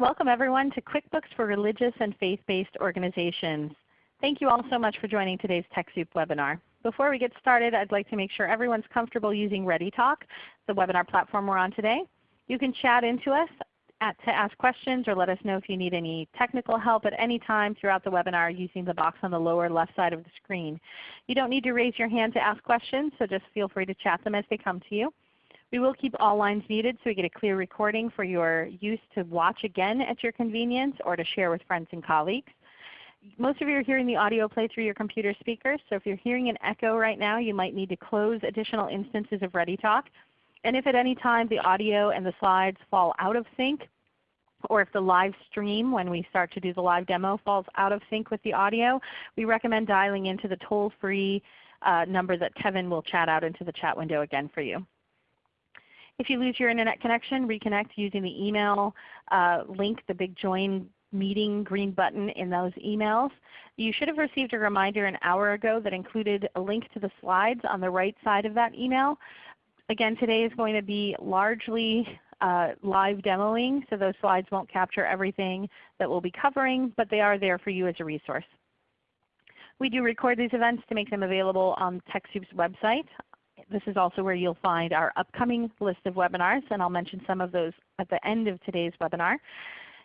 Welcome everyone to QuickBooks for Religious and Faith-Based Organizations. Thank you all so much for joining today's TechSoup webinar. Before we get started, I'd like to make sure everyone's comfortable using ReadyTalk, the webinar platform we're on today. You can chat into us at, to ask questions or let us know if you need any technical help at any time throughout the webinar using the box on the lower left side of the screen. You don't need to raise your hand to ask questions, so just feel free to chat them as they come to you. We will keep all lines muted so we get a clear recording for your use to watch again at your convenience or to share with friends and colleagues. Most of you are hearing the audio play through your computer speakers, so if you're hearing an echo right now, you might need to close additional instances of ReadyTalk. And if at any time the audio and the slides fall out of sync, or if the live stream when we start to do the live demo falls out of sync with the audio, we recommend dialing into the toll-free uh, number that Kevin will chat out into the chat window again for you. If you lose your Internet connection, reconnect using the email uh, link, the big join meeting green button in those emails. You should have received a reminder an hour ago that included a link to the slides on the right side of that email. Again, today is going to be largely uh, live demoing, so those slides won't capture everything that we'll be covering, but they are there for you as a resource. We do record these events to make them available on TechSoup's website this is also where you'll find our upcoming list of webinars, and I'll mention some of those at the end of today's webinar.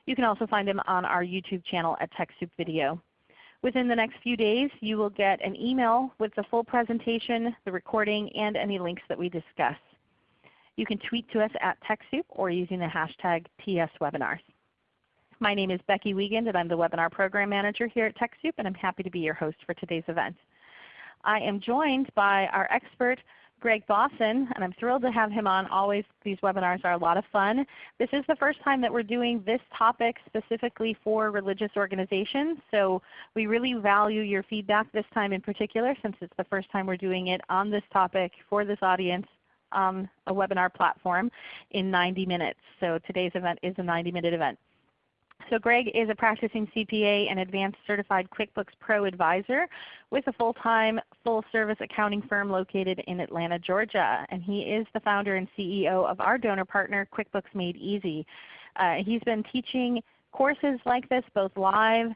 You can also find them on our YouTube channel at TechSoup Video. Within the next few days, you will get an email with the full presentation, the recording, and any links that we discuss. You can tweet to us at TechSoup or using the hashtag TSWebinars. My name is Becky Wiegand and I'm the Webinar Program Manager here at TechSoup and I'm happy to be your host for today's event. I am joined by our expert Greg Bossen, and I'm thrilled to have him on. Always these webinars are a lot of fun. This is the first time that we're doing this topic specifically for religious organizations. So we really value your feedback this time in particular since it's the first time we're doing it on this topic for this audience on a webinar platform in 90 minutes. So today's event is a 90 minute event. So Greg is a practicing CPA and Advanced Certified QuickBooks Pro Advisor with a full-time, full-service accounting firm located in Atlanta, Georgia. And he is the founder and CEO of our donor partner, QuickBooks Made Easy. Uh, he's been teaching courses like this both live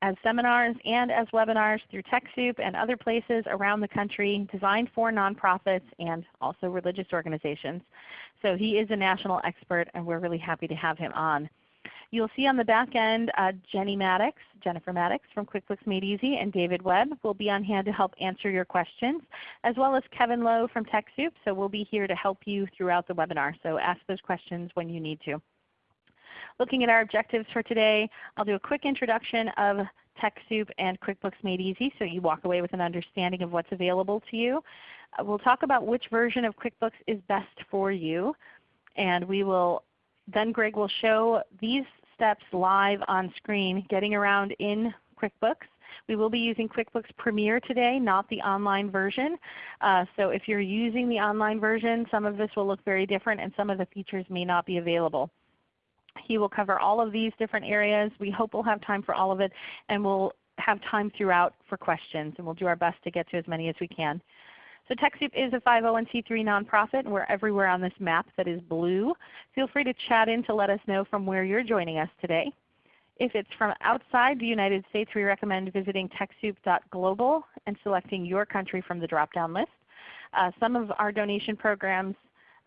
as seminars and as webinars through TechSoup and other places around the country designed for nonprofits and also religious organizations. So he is a national expert and we're really happy to have him on. You'll see on the back end uh, Jenny Maddox, Jennifer Maddox from QuickBooks Made Easy and David Webb will be on hand to help answer your questions, as well as Kevin Lowe from TechSoup. So we'll be here to help you throughout the webinar. So ask those questions when you need to. Looking at our objectives for today, I'll do a quick introduction of TechSoup and QuickBooks Made Easy so you walk away with an understanding of what's available to you. Uh, we'll talk about which version of QuickBooks is best for you. And we will then Greg will show these steps live on screen getting around in QuickBooks. We will be using QuickBooks Premier today, not the online version. Uh, so if you're using the online version, some of this will look very different and some of the features may not be available. He will cover all of these different areas. We hope we'll have time for all of it and we'll have time throughout for questions and we'll do our best to get to as many as we can. So TechSoup is a 501c3 nonprofit and we're everywhere on this map that is blue. Feel free to chat in to let us know from where you're joining us today. If it's from outside the United States, we recommend visiting TechSoup.global and selecting your country from the drop-down list. Uh, some of our donation programs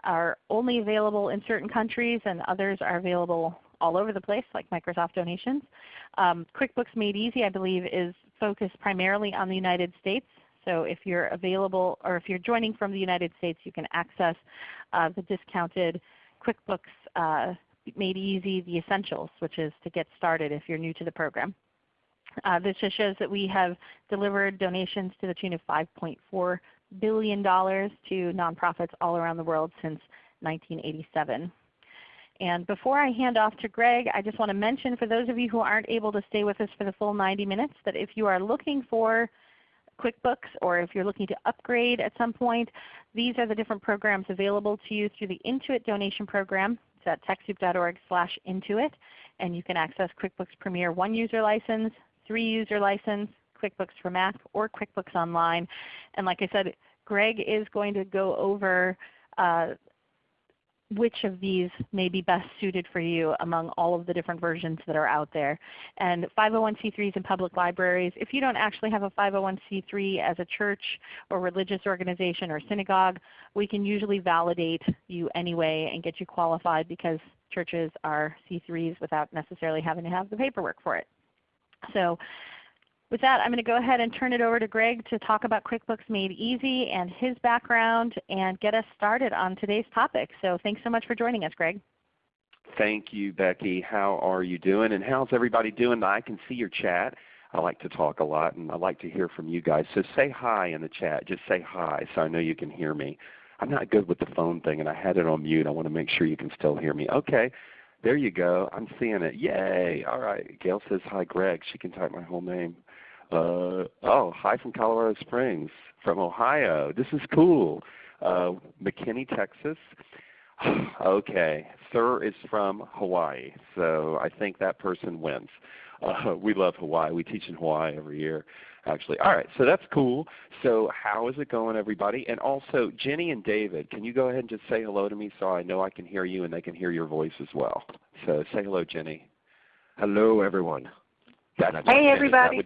are only available in certain countries and others are available all over the place like Microsoft donations. Um, QuickBooks Made Easy I believe is focused primarily on the United States so if you're available or if you're joining from the United States, you can access uh, the discounted QuickBooks uh, Made Easy The Essentials, which is to get started if you're new to the program. Uh, this just shows that we have delivered donations to the tune of $5.4 billion to nonprofits all around the world since 1987. And before I hand off to Greg, I just want to mention for those of you who aren't able to stay with us for the full 90 minutes that if you are looking for QuickBooks or if you're looking to upgrade at some point, these are the different programs available to you through the Intuit donation program. It's at TechSoup.org slash Intuit. And you can access QuickBooks Premier 1 user license, 3 user license, QuickBooks for Mac, or QuickBooks Online. And like I said, Greg is going to go over uh, which of these may be best suited for you among all of the different versions that are out there. And 501c3s and public libraries, if you don't actually have a 501c3 as a church or religious organization or synagogue, we can usually validate you anyway and get you qualified because churches are C3s without necessarily having to have the paperwork for it. So with that, I'm going to go ahead and turn it over to Greg to talk about QuickBooks Made Easy and his background and get us started on today's topic. So thanks so much for joining us, Greg. Thank you, Becky. How are you doing? And how's everybody doing? I can see your chat. I like to talk a lot and I like to hear from you guys. So say hi in the chat. Just say hi so I know you can hear me. I'm not good with the phone thing and I had it on mute. I want to make sure you can still hear me. Okay. There you go. I'm seeing it. Yay. All right. Gail says hi Greg. She can type my whole name. Uh, oh, hi from Colorado Springs, from Ohio. This is cool. Uh, McKinney, Texas. okay, Sir is from Hawaii, so I think that person wins. Uh, we love Hawaii. We teach in Hawaii every year, actually. All right, so that's cool. So how is it going, everybody? And also, Jenny and David, can you go ahead and just say hello to me so I know I can hear you and they can hear your voice as well? So say hello, Jenny. Hello, everyone. Hey everybody.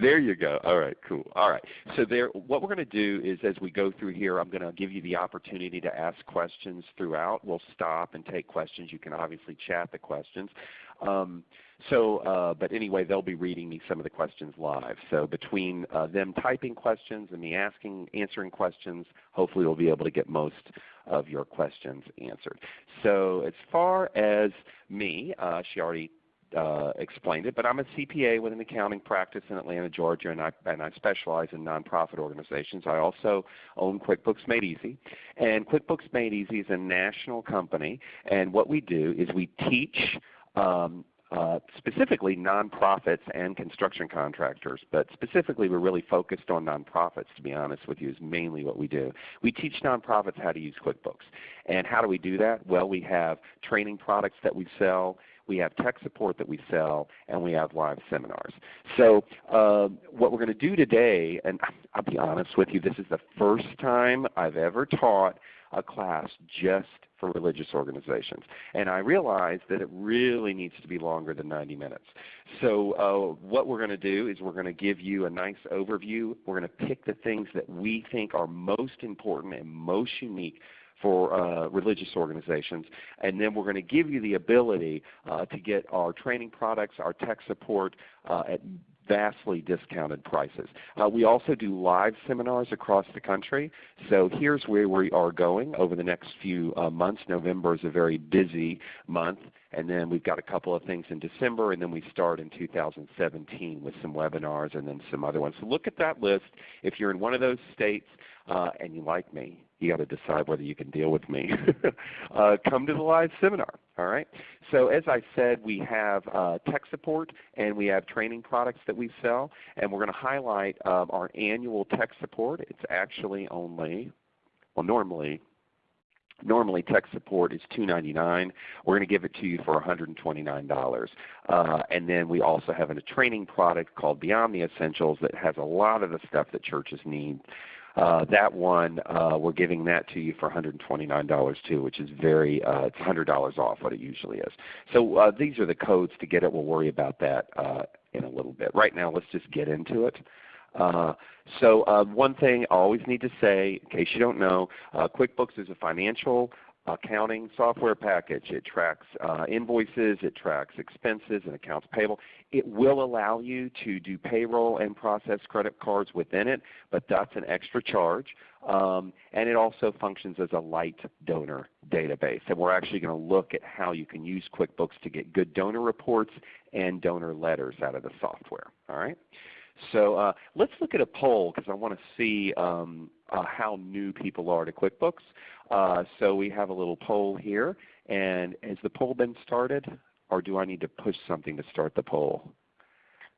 There you go. All right, cool. All right. So there, what we're going to do is as we go through here, I'm going to give you the opportunity to ask questions throughout. We'll stop and take questions. You can obviously chat the questions. Um, so, uh, but anyway, they'll be reading me some of the questions live. So between uh, them typing questions and me asking, answering questions, hopefully we'll be able to get most of your questions answered. So as far as me, uh, she already uh, explained it, but I'm a CPA with an accounting practice in Atlanta, Georgia, and I, and I specialize in nonprofit organizations. I also own QuickBooks Made Easy. And QuickBooks Made Easy is a national company, and what we do is we teach um, uh, specifically nonprofits and construction contractors, but specifically we're really focused on nonprofits to be honest with you is mainly what we do. We teach nonprofits how to use QuickBooks. And how do we do that? Well, we have training products that we sell we have tech support that we sell, and we have live seminars. So uh, what we're going to do today, and I'll be honest with you, this is the first time I've ever taught a class just for religious organizations. And I realized that it really needs to be longer than 90 minutes. So uh, what we're going to do is we're going to give you a nice overview. We're going to pick the things that we think are most important and most unique for uh, religious organizations. And then we're going to give you the ability uh, to get our training products, our tech support uh, at vastly discounted prices. Uh, we also do live seminars across the country. So here's where we are going over the next few uh, months. November is a very busy month. And then we've got a couple of things in December, and then we start in 2017 with some webinars and then some other ones. So look at that list. If you're in one of those states uh, and you like me, you got to decide whether you can deal with me. uh, come to the live seminar. All right. So as I said, we have uh, tech support and we have training products that we sell, and we're going to highlight um, our annual tech support. It's actually only, well, normally Normally tech support is 299. We're going to give it to you for $129. Uh, and then we also have a training product called Beyond the Essentials that has a lot of the stuff that churches need that one, uh, we're giving that to you for $129 too, which is very, uh, it's $100 off what it usually is. So uh, these are the codes to get it. We'll worry about that uh, in a little bit. Right now let's just get into it. Uh, so uh, one thing I always need to say, in case you don't know, uh, QuickBooks is a financial accounting software package. It tracks uh, invoices, it tracks expenses and accounts payable. It will allow you to do payroll and process credit cards within it, but that's an extra charge. Um, and it also functions as a light donor database. And we're actually going to look at how you can use QuickBooks to get good donor reports and donor letters out of the software. All right? So uh, let's look at a poll because I want to see um, uh, how new people are to QuickBooks. Uh, so we have a little poll here. And has the poll been started? Or do I need to push something to start the poll?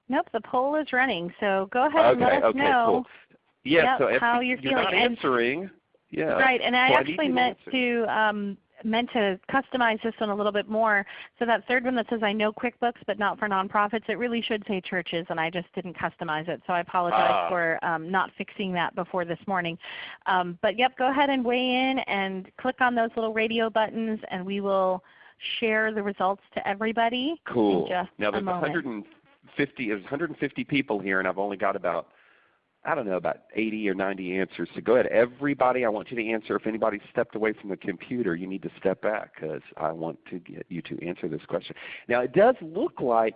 Nope, the poll is running. So go ahead and let us okay, know cool. yeah, yep, so how you're, you're feeling. not answering. Yeah. Right, and I well, actually I meant to um, meant to customize this one a little bit more. So that third one that says I know QuickBooks but not for nonprofits, it really should say churches and I just didn't customize it. So I apologize ah. for um, not fixing that before this morning. Um, but yep, go ahead and weigh in and click on those little radio buttons and we will share the results to everybody cool. now there's 150, there's 150 people here and I've only got about I don't know, about 80 or 90 answers. So go ahead. Everybody, I want you to answer. If anybody stepped away from the computer, you need to step back because I want to get you to answer this question. Now it does look like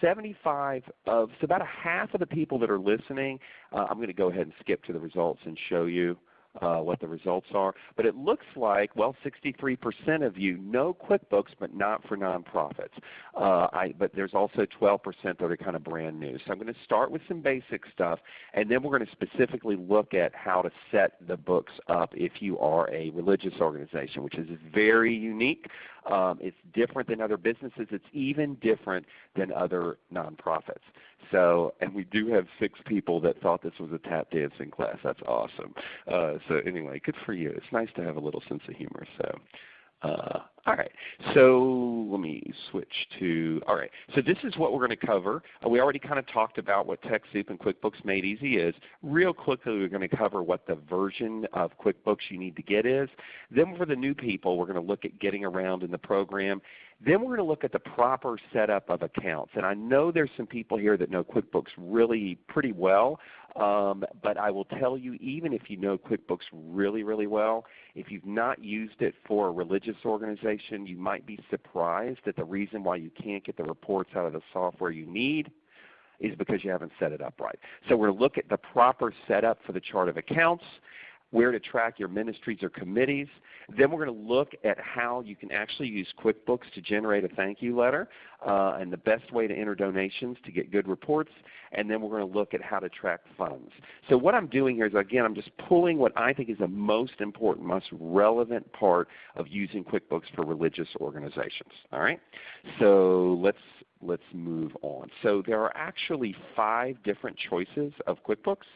75 of, so about a half of the people that are listening, uh, I'm going to go ahead and skip to the results and show you uh, what the results are. But it looks like, well, 63% of you know QuickBooks, but not for nonprofits. Uh, I, but there's also 12% that are kind of brand new. So I'm going to start with some basic stuff, and then we're going to specifically look at how to set the books up if you are a religious organization, which is very unique. Um, it's different than other businesses. It's even different than other nonprofits. So, and we do have six people that thought this was a tap dancing class. That's awesome. Uh, so anyway, good for you. It's nice to have a little sense of humor. So, uh, all right, so let me switch to, all right, so this is what we're going to cover. Uh, we already kind of talked about what TechSoup and QuickBooks Made Easy is. Real quickly we're going to cover what the version of QuickBooks you need to get is. Then for the new people we're going to look at getting around in the program. Then we're going to look at the proper setup of accounts. And I know there's some people here that know QuickBooks really pretty well. Um, but I will tell you, even if you know QuickBooks really, really well, if you've not used it for a religious organization, you might be surprised that the reason why you can't get the reports out of the software you need is because you haven't set it up right. So we're going to look at the proper setup for the chart of accounts where to track your ministries or committees. Then we're going to look at how you can actually use QuickBooks to generate a thank you letter uh, and the best way to enter donations to get good reports. And then we're going to look at how to track funds. So what I'm doing here is again I'm just pulling what I think is the most important, most relevant part of using QuickBooks for religious organizations. All right? So let's let's move on. So there are actually five different choices of QuickBooks.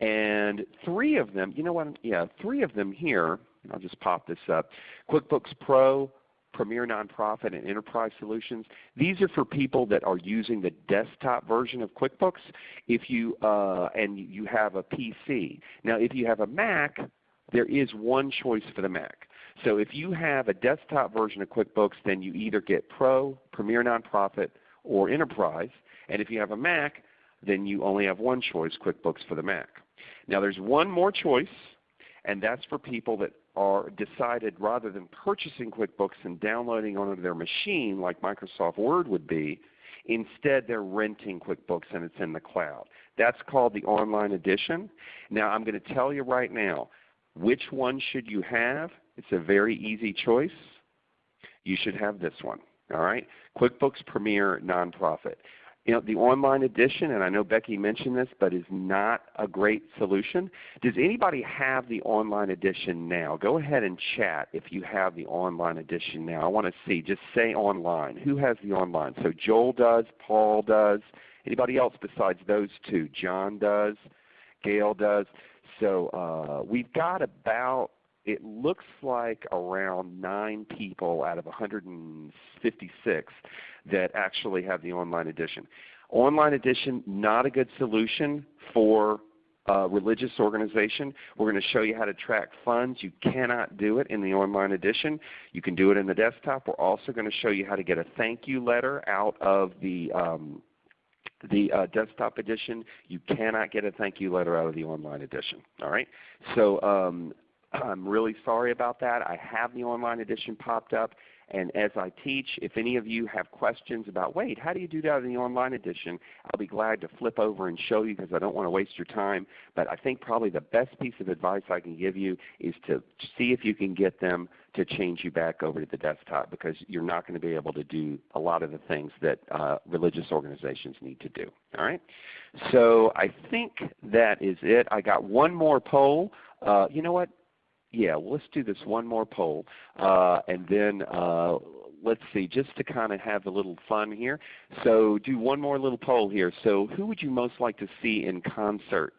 And three of them, you know what, yeah, three of them here, I'll just pop this up, QuickBooks Pro, Premier Nonprofit, and Enterprise Solutions. These are for people that are using the desktop version of QuickBooks if you, uh, and you have a PC. Now if you have a Mac, there is one choice for the Mac. So if you have a desktop version of QuickBooks, then you either get Pro, Premier Nonprofit, or Enterprise. And if you have a Mac, then you only have one choice, QuickBooks for the Mac. Now there's one more choice, and that's for people that are decided rather than purchasing QuickBooks and downloading onto their machine like Microsoft Word would be, instead they're renting QuickBooks and it's in the cloud. That's called the online edition. Now I'm going to tell you right now, which one should you have? It's a very easy choice. You should have this one. All right, QuickBooks Premier Nonprofit you know, the online edition, and I know Becky mentioned this, but is not a great solution. Does anybody have the online edition now? Go ahead and chat if you have the online edition now. I want to see. Just say online. Who has the online? So Joel does, Paul does. Anybody else besides those two? John does, Gail does. So uh, we've got about it looks like around 9 people out of 156 that actually have the online edition. Online edition, not a good solution for a religious organization. We're going to show you how to track funds. You cannot do it in the online edition. You can do it in the desktop. We're also going to show you how to get a thank you letter out of the um, the uh, desktop edition. You cannot get a thank you letter out of the online edition. All right. So um, I'm really sorry about that. I have the online edition popped up. And as I teach, if any of you have questions about, wait, how do you do that in the online edition, I'll be glad to flip over and show you because I don't want to waste your time. But I think probably the best piece of advice I can give you is to see if you can get them to change you back over to the desktop because you're not going to be able to do a lot of the things that uh, religious organizations need to do. All right? So I think that is it. I got one more poll. Uh, you know what? Yeah, well, let's do this one more poll, uh, and then uh, let's see, just to kind of have a little fun here. So do one more little poll here. So who would you most like to see in concert?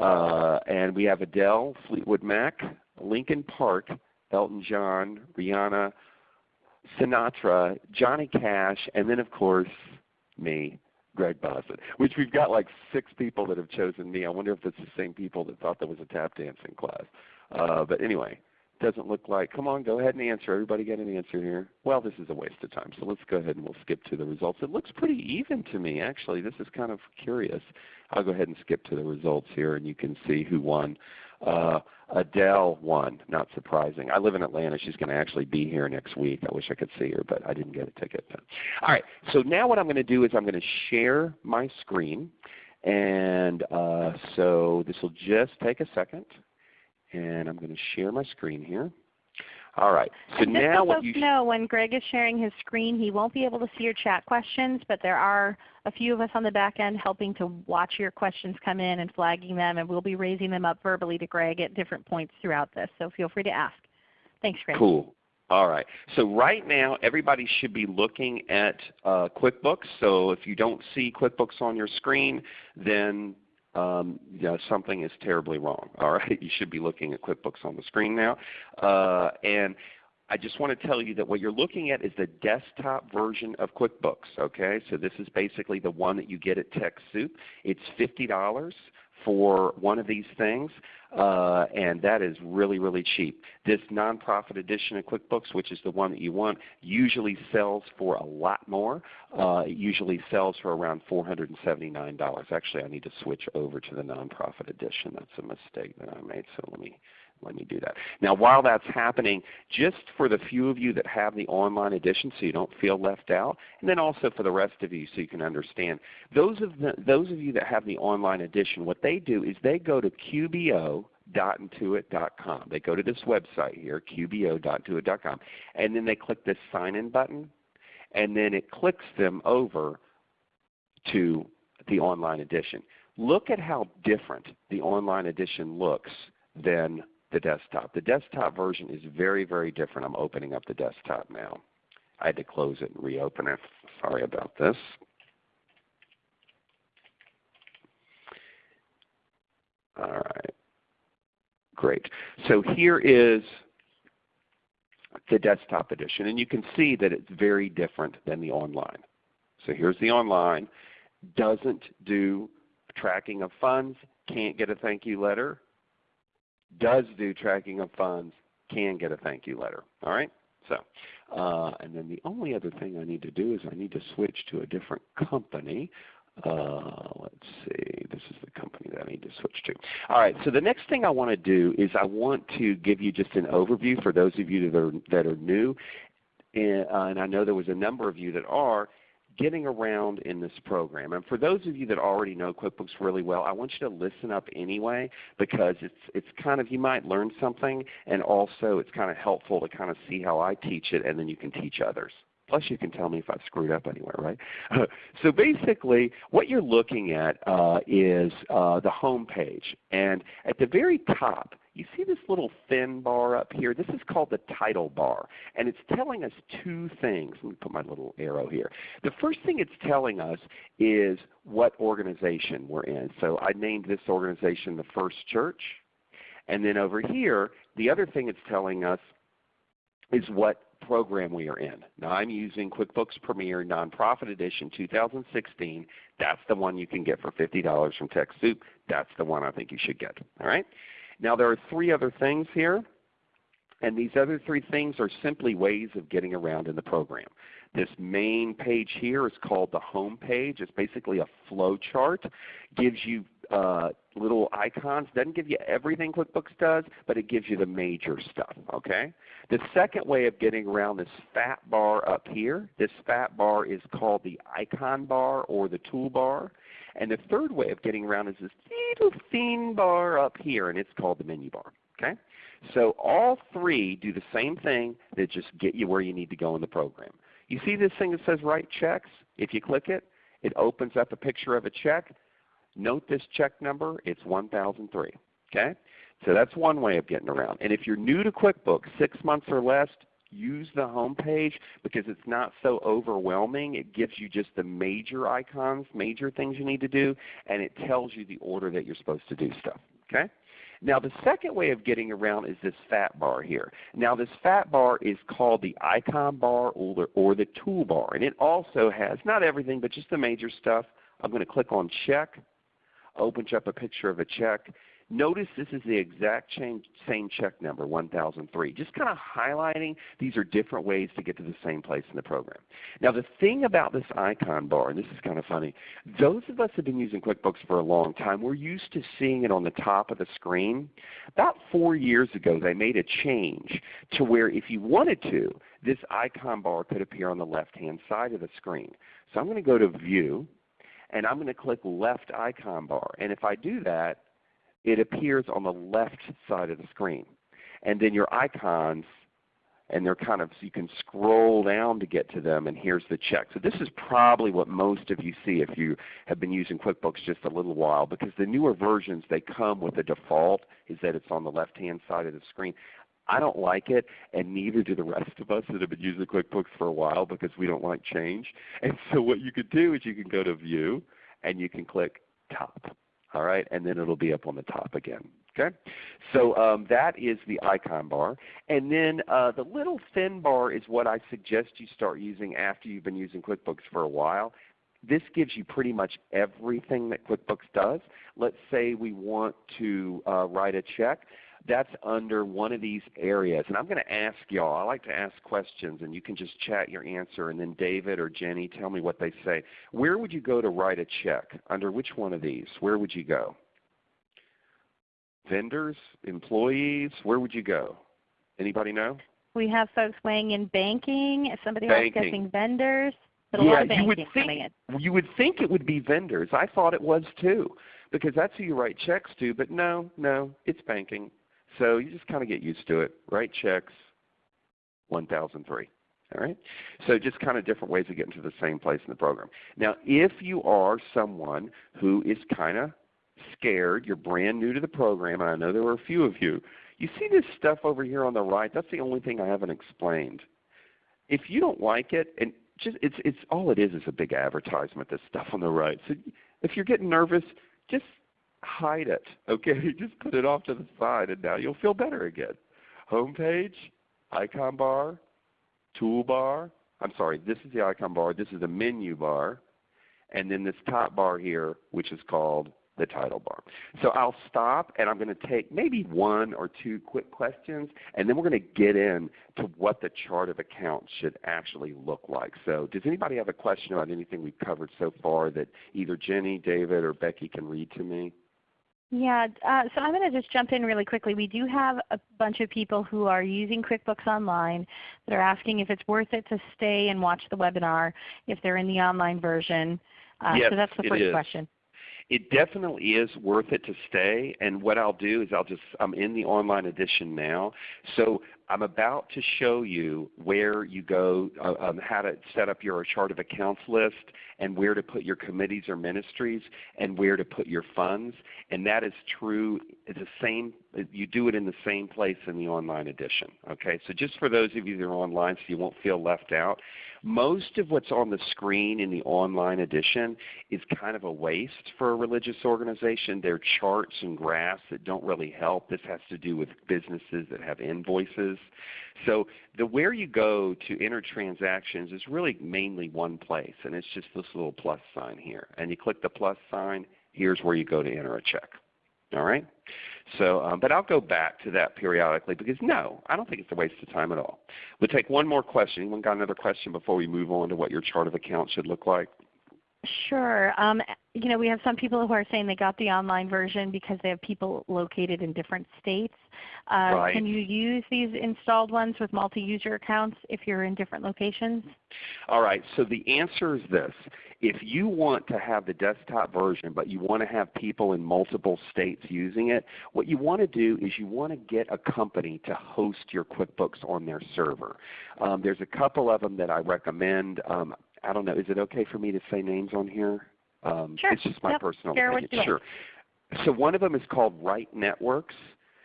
Uh, and we have Adele, Fleetwood Mac, Linkin Park, Elton John, Rihanna, Sinatra, Johnny Cash, and then of course me, Greg Bossen, which we've got like six people that have chosen me. I wonder if it's the same people that thought there was a tap dancing class. Uh, but anyway, doesn't look like, come on, go ahead and answer. Everybody get an answer here. Well, this is a waste of time, so let's go ahead and we'll skip to the results. It looks pretty even to me, actually. This is kind of curious. I'll go ahead and skip to the results here, and you can see who won. Uh, Adele won, not surprising. I live in Atlanta. She's going to actually be here next week. I wish I could see her, but I didn't get a ticket. All right, so now what I'm going to do is I'm going to share my screen. And uh, so this will just take a second. And I'm going to share my screen here. All right. So now just what so you know, when Greg is sharing his screen, he won't be able to see your chat questions, but there are a few of us on the back end helping to watch your questions come in and flagging them, and we'll be raising them up verbally to Greg at different points throughout this. So feel free to ask. Thanks, Greg. Cool. All right. So right now everybody should be looking at uh, QuickBooks. So if you don't see QuickBooks on your screen, then um, you know, something is terribly wrong. All right, you should be looking at QuickBooks on the screen now. Uh, and I just want to tell you that what you're looking at is the desktop version of QuickBooks. Okay, so this is basically the one that you get at TechSoup. It's fifty dollars for one of these things, uh, and that is really, really cheap. This nonprofit edition of QuickBooks, which is the one that you want, usually sells for a lot more. Uh, it usually sells for around $479. Actually, I need to switch over to the nonprofit edition. That's a mistake that I made, so let me let me do that. Now while that's happening, just for the few of you that have the online edition so you don't feel left out, and then also for the rest of you so you can understand, those of, the, those of you that have the online edition, what they do is they go to qbo.intuit.com. They go to this website here, qbo.intuit.com, and then they click this sign in button, and then it clicks them over to the online edition. Look at how different the online edition looks than the desktop. The desktop version is very, very different. I'm opening up the desktop now. I had to close it and reopen it. Sorry about this. All right. Great. So here is the desktop edition. And you can see that it's very different than the online. So here's the online. Doesn't do tracking of funds, can't get a thank you letter, does do tracking of funds can get a thank you letter. All right? So, uh, and then the only other thing I need to do is I need to switch to a different company. Uh, let's see, this is the company that I need to switch to. All right, so the next thing I want to do is I want to give you just an overview for those of you that are, that are new. And, uh, and I know there was a number of you that are, getting around in this program. And for those of you that already know QuickBooks really well, I want you to listen up anyway because it's, it's kind of, you might learn something and also it's kind of helpful to kind of see how I teach it and then you can teach others. Plus you can tell me if I've screwed up anywhere, right? so basically what you're looking at uh, is uh, the home page. And at the very top, you see this little thin bar up here? This is called the title bar. And it's telling us two things. Let me put my little arrow here. The first thing it's telling us is what organization we're in. So I named this organization the First Church. And then over here, the other thing it's telling us is what program we are in. Now I'm using QuickBooks Premier Nonprofit Edition 2016. That's the one you can get for $50 from TechSoup. That's the one I think you should get. All right? Now there are three other things here. And these other three things are simply ways of getting around in the program. This main page here is called the home page. It's basically a flow chart. Gives you uh, little icons. Doesn't give you everything QuickBooks does, but it gives you the major stuff. Okay. The second way of getting around this fat bar up here, this fat bar is called the icon bar or the toolbar. And the third way of getting around is this little thin bar up here, and it's called the menu bar. Okay. So all three do the same thing. They just get you where you need to go in the program. You see this thing that says write checks? If you click it, it opens up a picture of a check. Note this check number, it's 1003. Okay? So that's one way of getting around. And if you're new to QuickBooks, six months or less, use the home page because it's not so overwhelming. It gives you just the major icons, major things you need to do, and it tells you the order that you're supposed to do stuff. Okay? Now the second way of getting around is this fat bar here. Now this fat bar is called the icon bar or the, or the toolbar. And it also has, not everything, but just the major stuff. I'm going to click on check, opens up a picture of a check. Notice this is the exact same check number, 1003. Just kind of highlighting these are different ways to get to the same place in the program. Now the thing about this icon bar, and this is kind of funny, those of us who have been using QuickBooks for a long time, we're used to seeing it on the top of the screen. About four years ago they made a change to where if you wanted to, this icon bar could appear on the left-hand side of the screen. So I'm going to go to View, and I'm going to click Left Icon Bar. And if I do that, it appears on the left side of the screen. And then your icons, and they're kind of, so you can scroll down to get to them, and here's the check. So this is probably what most of you see if you have been using QuickBooks just a little while, because the newer versions, they come with the default is that it's on the left-hand side of the screen. I don't like it, and neither do the rest of us that have been using QuickBooks for a while because we don't like change. And so what you could do is you can go to View, and you can click Top all right, and then it'll be up on the top again. Okay, so um, that is the icon bar, and then uh, the little thin bar is what I suggest you start using after you've been using QuickBooks for a while. This gives you pretty much everything that QuickBooks does. Let's say we want to uh, write a check that's under one of these areas. And I'm going to ask y'all, I like to ask questions and you can just chat your answer and then David or Jenny tell me what they say. Where would you go to write a check? Under which one of these? Where would you go? Vendors? Employees? Where would you go? Anybody know? We have folks weighing in banking. If somebody else guessing vendors. But a yeah, lot of banking you would think. You would think it would be vendors. I thought it was too because that's who you write checks to. But no, no, it's banking. So you just kind of get used to it. Write checks, 1003. All right? So just kind of different ways of getting to the same place in the program. Now if you are someone who is kind of scared, you're brand new to the program, and I know there were a few of you, you see this stuff over here on the right, that's the only thing I haven't explained. If you don't like it, and just it's it's all it is is a big advertisement, this stuff on the right. So if you're getting nervous, just hide it. Okay, just put it off to the side, and now you'll feel better again. Home page, icon bar, toolbar. I'm sorry, this is the icon bar. This is the menu bar, and then this top bar here, which is called the title bar. So I'll stop and I'm going to take maybe one or two quick questions and then we're going to get in to what the chart of accounts should actually look like. So does anybody have a question about anything we've covered so far that either Jenny, David, or Becky can read to me? Yeah, uh, so I'm going to just jump in really quickly. We do have a bunch of people who are using QuickBooks Online that are asking if it's worth it to stay and watch the webinar if they're in the online version. Uh, yes, so that's the first question. It definitely is worth it to stay. And what I'll do is I'll just, I'm in the online edition now. So I'm about to show you where you go, uh, um, how to set up your chart of accounts list and where to put your committees or ministries and where to put your funds. And that is true, it's the same, you do it in the same place in the online edition. Okay, So just for those of you that are online so you won't feel left out, most of what's on the screen in the online edition is kind of a waste for a religious organization. They're charts and graphs that don't really help. This has to do with businesses that have invoices. So the where you go to enter transactions is really mainly one place, and it's just this little plus sign here. And you click the plus sign, here's where you go to enter a check. All right? So, um, but I'll go back to that periodically because no, I don't think it's a waste of time at all. We'll take one more question. Anyone got another question before we move on to what your chart of accounts should look like? Sure. Um, you know, we have some people who are saying they got the online version because they have people located in different states. Uh, right. Can you use these installed ones with multi-user accounts if you're in different locations? All right. So the answer is this. If you want to have the desktop version but you want to have people in multiple states using it, what you want to do is you want to get a company to host your QuickBooks on their server. Um, there's a couple of them that I recommend. Um, I don't know. Is it okay for me to say names on here? Um, sure. It's just my yep. personal Share opinion. Sure. So one of them is called Right Networks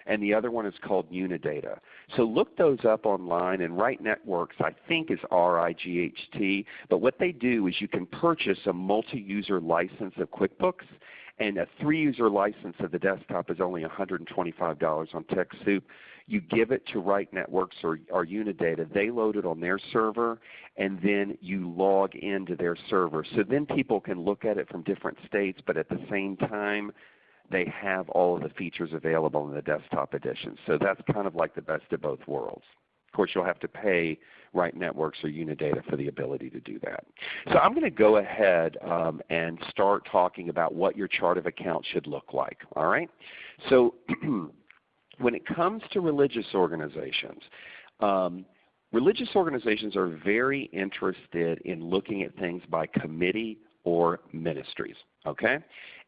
and the other one is called Unidata. So look those up online and Right Networks I think is R-I-G-H-T, but what they do is you can purchase a multi-user license of QuickBooks and a three-user license of the desktop is only $125 on TechSoup. You give it to Right Networks or, or Unidata. They load it on their server, and then you log into their server. So then people can look at it from different states, but at the same time, they have all of the features available in the desktop edition. So that's kind of like the best of both worlds. Of course, you'll have to pay Right Networks or Unidata for the ability to do that. So I'm going to go ahead um, and start talking about what your chart of accounts should look like. All right? So when it comes to religious organizations, um, religious organizations are very interested in looking at things by committee or ministries. Okay?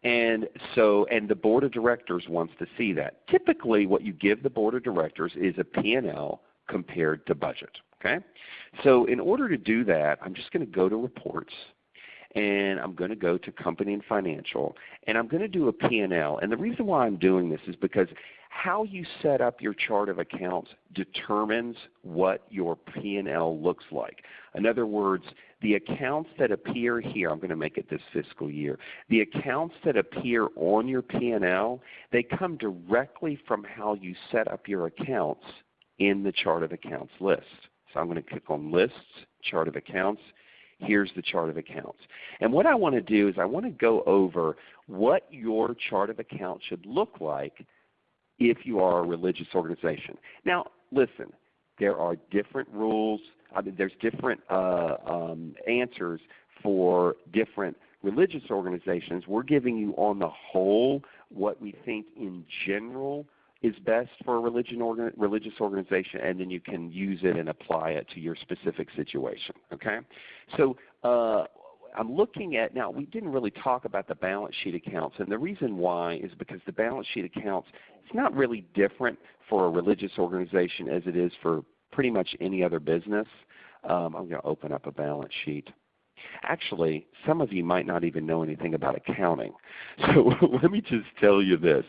And so and the board of directors wants to see that. Typically what you give the board of directors is a P&L compared to budget. Okay? So in order to do that, I'm just going to go to reports and I'm going to go to company and financial and I'm going to do a P&L. And the reason why I'm doing this is because how you set up your chart of accounts determines what your P&L looks like. In other words, the accounts that appear here, I'm going to make it this fiscal year, the accounts that appear on your P&L, they come directly from how you set up your accounts in the chart of accounts list. So I'm going to click on Lists, Chart of Accounts. Here's the chart of accounts. And what I want to do is I want to go over what your chart of accounts should look like if you are a religious organization. Now listen, there are different rules. I mean, there's different uh, um, answers for different religious organizations. We're giving you on the whole what we think in general is best for a religion religious organization, and then you can use it and apply it to your specific situation. Okay, so uh, I'm looking at now. We didn't really talk about the balance sheet accounts, and the reason why is because the balance sheet accounts it's not really different for a religious organization as it is for pretty much any other business. Um, I'm going to open up a balance sheet. Actually, some of you might not even know anything about accounting. So let me just tell you this.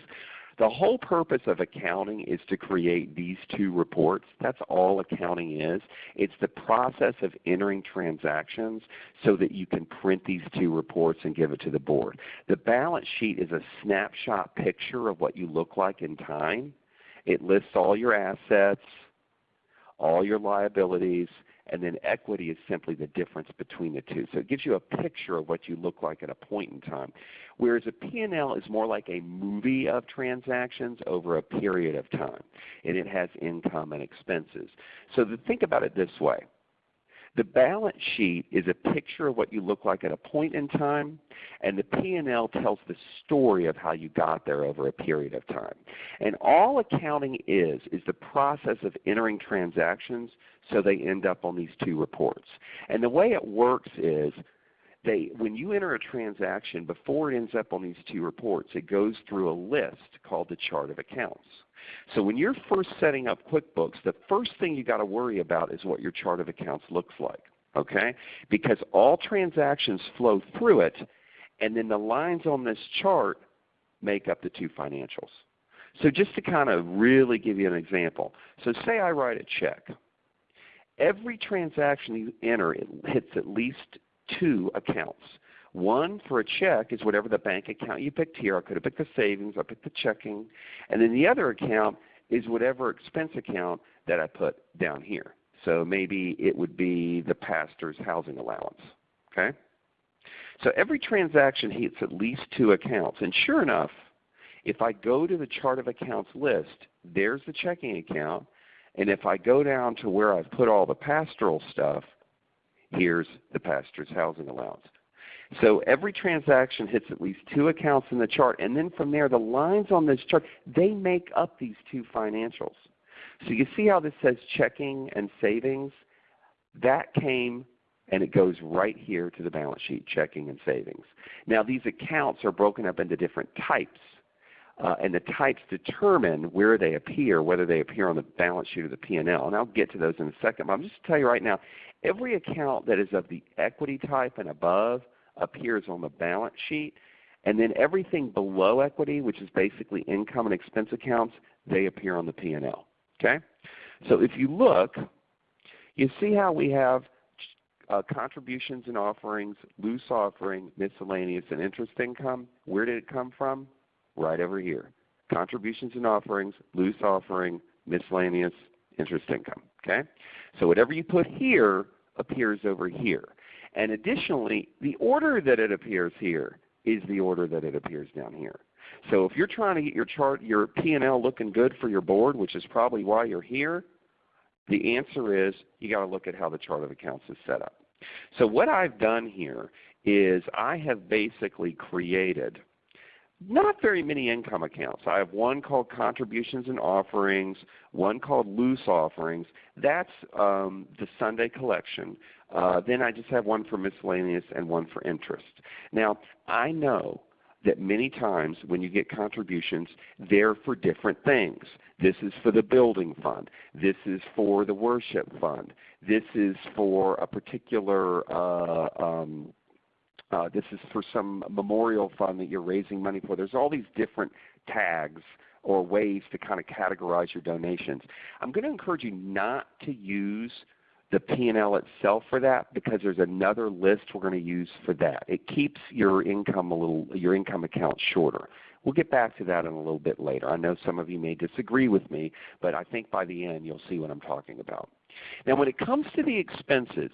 The whole purpose of accounting is to create these two reports. That's all accounting is. It's the process of entering transactions so that you can print these two reports and give it to the board. The balance sheet is a snapshot picture of what you look like in time. It lists all your assets, all your liabilities, and then equity is simply the difference between the two. So it gives you a picture of what you look like at a point in time. Whereas a P&L is more like a movie of transactions over a period of time. And it has income and expenses. So think about it this way. The balance sheet is a picture of what you look like at a point in time, and the P&L tells the story of how you got there over a period of time. And all accounting is, is the process of entering transactions so they end up on these two reports. And the way it works is they, when you enter a transaction, before it ends up on these two reports, it goes through a list called the chart of accounts. So when you're first setting up QuickBooks, the first thing you've got to worry about is what your chart of accounts looks like. Okay? Because all transactions flow through it, and then the lines on this chart make up the two financials. So just to kind of really give you an example. So say I write a check. Every transaction you enter it hits at least two accounts. One for a check is whatever the bank account you picked here. I could have picked the savings, I picked the checking. And then the other account is whatever expense account that I put down here. So maybe it would be the pastor's housing allowance. Okay? So every transaction hits at least two accounts. And sure enough, if I go to the chart of accounts list, there's the checking account. And if I go down to where I've put all the pastoral stuff, here's the pastor's housing allowance. So every transaction hits at least two accounts in the chart, and then from there the lines on this chart, they make up these two financials. So you see how this says checking and savings? That came and it goes right here to the balance sheet, checking and savings. Now these accounts are broken up into different types. Uh, and the types determine where they appear, whether they appear on the balance sheet or the P&L. And I'll get to those in a second. But I'm just to tell you right now, every account that is of the equity type and above appears on the balance sheet. And then everything below equity, which is basically income and expense accounts, they appear on the P&L. Okay? So if you look, you see how we have uh, contributions and offerings, loose offering, miscellaneous, and interest income. Where did it come from? Right over here. Contributions and offerings, loose offering, miscellaneous, interest income. Okay? So whatever you put here appears over here. And additionally, the order that it appears here is the order that it appears down here. So if you're trying to get your chart, your P&L looking good for your board, which is probably why you're here, the answer is you got to look at how the chart of accounts is set up. So what I've done here is I have basically created not very many income accounts. I have one called contributions and offerings, one called loose offerings. That's um, the Sunday collection. Uh, then I just have one for miscellaneous and one for interest. Now I know that many times when you get contributions, they're for different things. This is for the building fund. This is for the worship fund. This is for a particular, uh, um, uh, this is for some memorial fund that you're raising money for. There's all these different tags or ways to kind of categorize your donations. I'm going to encourage you not to use the P&L itself for that because there's another list we're going to use for that. It keeps your income a little, your income account shorter. We'll get back to that in a little bit later. I know some of you may disagree with me, but I think by the end you'll see what I'm talking about. Now when it comes to the expenses,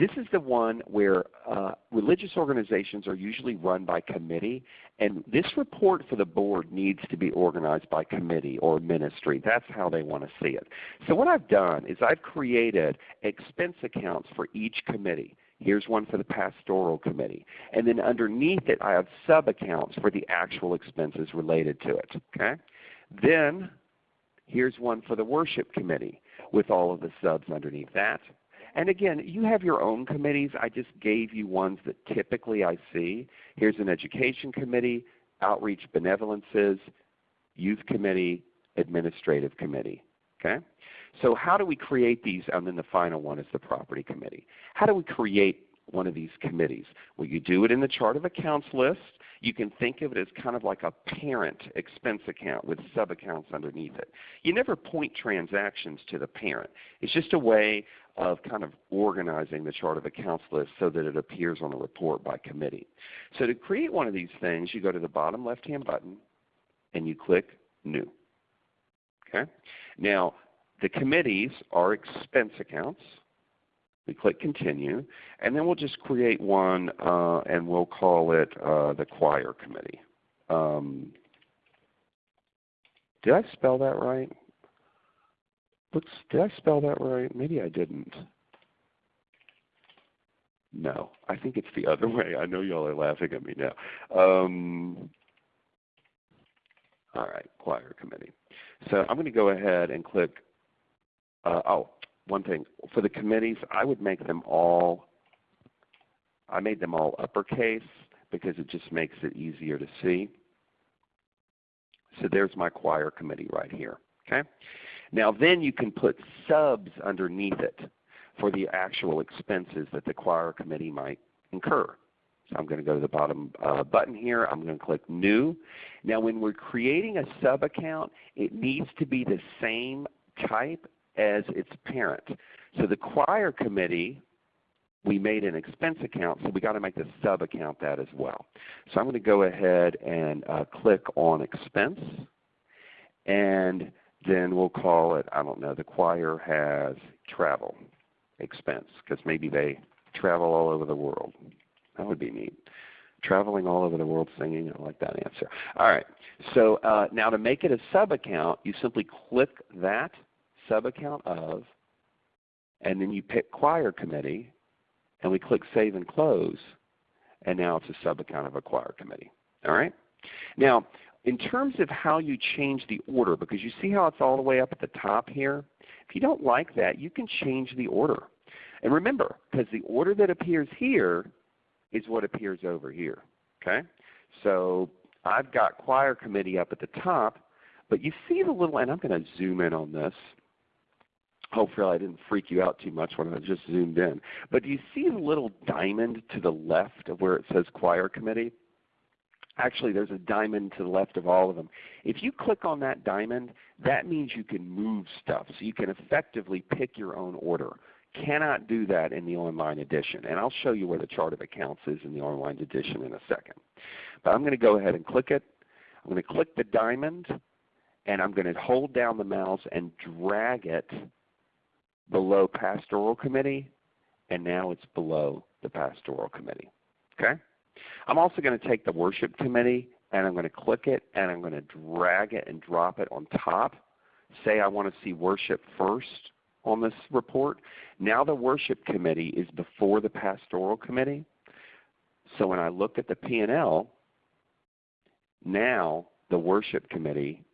this is the one where uh, religious organizations are usually run by committee, and this report for the board needs to be organized by committee or ministry. That's how they want to see it. So what I've done is I've created expense accounts for each committee. Here's one for the pastoral committee. And then underneath it I have sub-accounts for the actual expenses related to it. Okay? Then here's one for the worship committee with all of the subs underneath that. And again, you have your own committees. I just gave you ones that typically I see. Here's an education committee, outreach benevolences, youth committee, administrative committee. Okay? So how do we create these? And then the final one is the property committee. How do we create one of these committees? Well, you do it in the chart of accounts list. You can think of it as kind of like a parent expense account with sub-accounts underneath it. You never point transactions to the parent. It's just a way of kind of organizing the chart of accounts list so that it appears on the report by committee. So to create one of these things, you go to the bottom left-hand button and you click New. Okay? Now, the committees are expense accounts. We click Continue, and then we'll just create one, uh, and we'll call it uh, the Choir Committee. Um, did I spell that right? Looks, did I spell that right? Maybe I didn't. No, I think it's the other way. I know y'all are laughing at me now. Um, all right, choir committee. So I'm going to go ahead and click. Uh, oh, one thing for the committees, I would make them all. I made them all uppercase because it just makes it easier to see. So there's my choir committee right here. Okay. Now then you can put subs underneath it for the actual expenses that the choir committee might incur. So I'm going to go to the bottom uh, button here. I'm going to click New. Now when we're creating a sub account, it needs to be the same type as its parent. So the choir committee, we made an expense account, so we got to make the sub account that as well. So I'm going to go ahead and uh, click on expense. And then we'll call it, I don't know, the choir has travel expense because maybe they travel all over the world. That would be neat. Traveling all over the world singing, I like that answer. All right, so uh, now to make it a sub-account, you simply click that sub-account of, and then you pick choir committee, and we click Save and Close, and now it's a sub-account of a choir committee. All right? Now, in terms of how you change the order, because you see how it's all the way up at the top here? If you don't like that, you can change the order. And remember, because the order that appears here is what appears over here. Okay? So I've got choir committee up at the top, but you see the little, and I'm going to zoom in on this. Hopefully I didn't freak you out too much when I just zoomed in. But do you see the little diamond to the left of where it says choir committee? Actually, there's a diamond to the left of all of them. If you click on that diamond, that means you can move stuff. So you can effectively pick your own order. Cannot do that in the online edition. And I'll show you where the chart of accounts is in the online edition in a second. But I'm going to go ahead and click it. I'm going to click the diamond and I'm going to hold down the mouse and drag it below Pastoral Committee and now it's below the Pastoral Committee. Okay? I'm also going to take the Worship Committee and I'm going to click it and I'm going to drag it and drop it on top. Say I want to see worship first on this report. Now the Worship Committee is before the Pastoral Committee. So when I look at the P&L, now the Worship Committee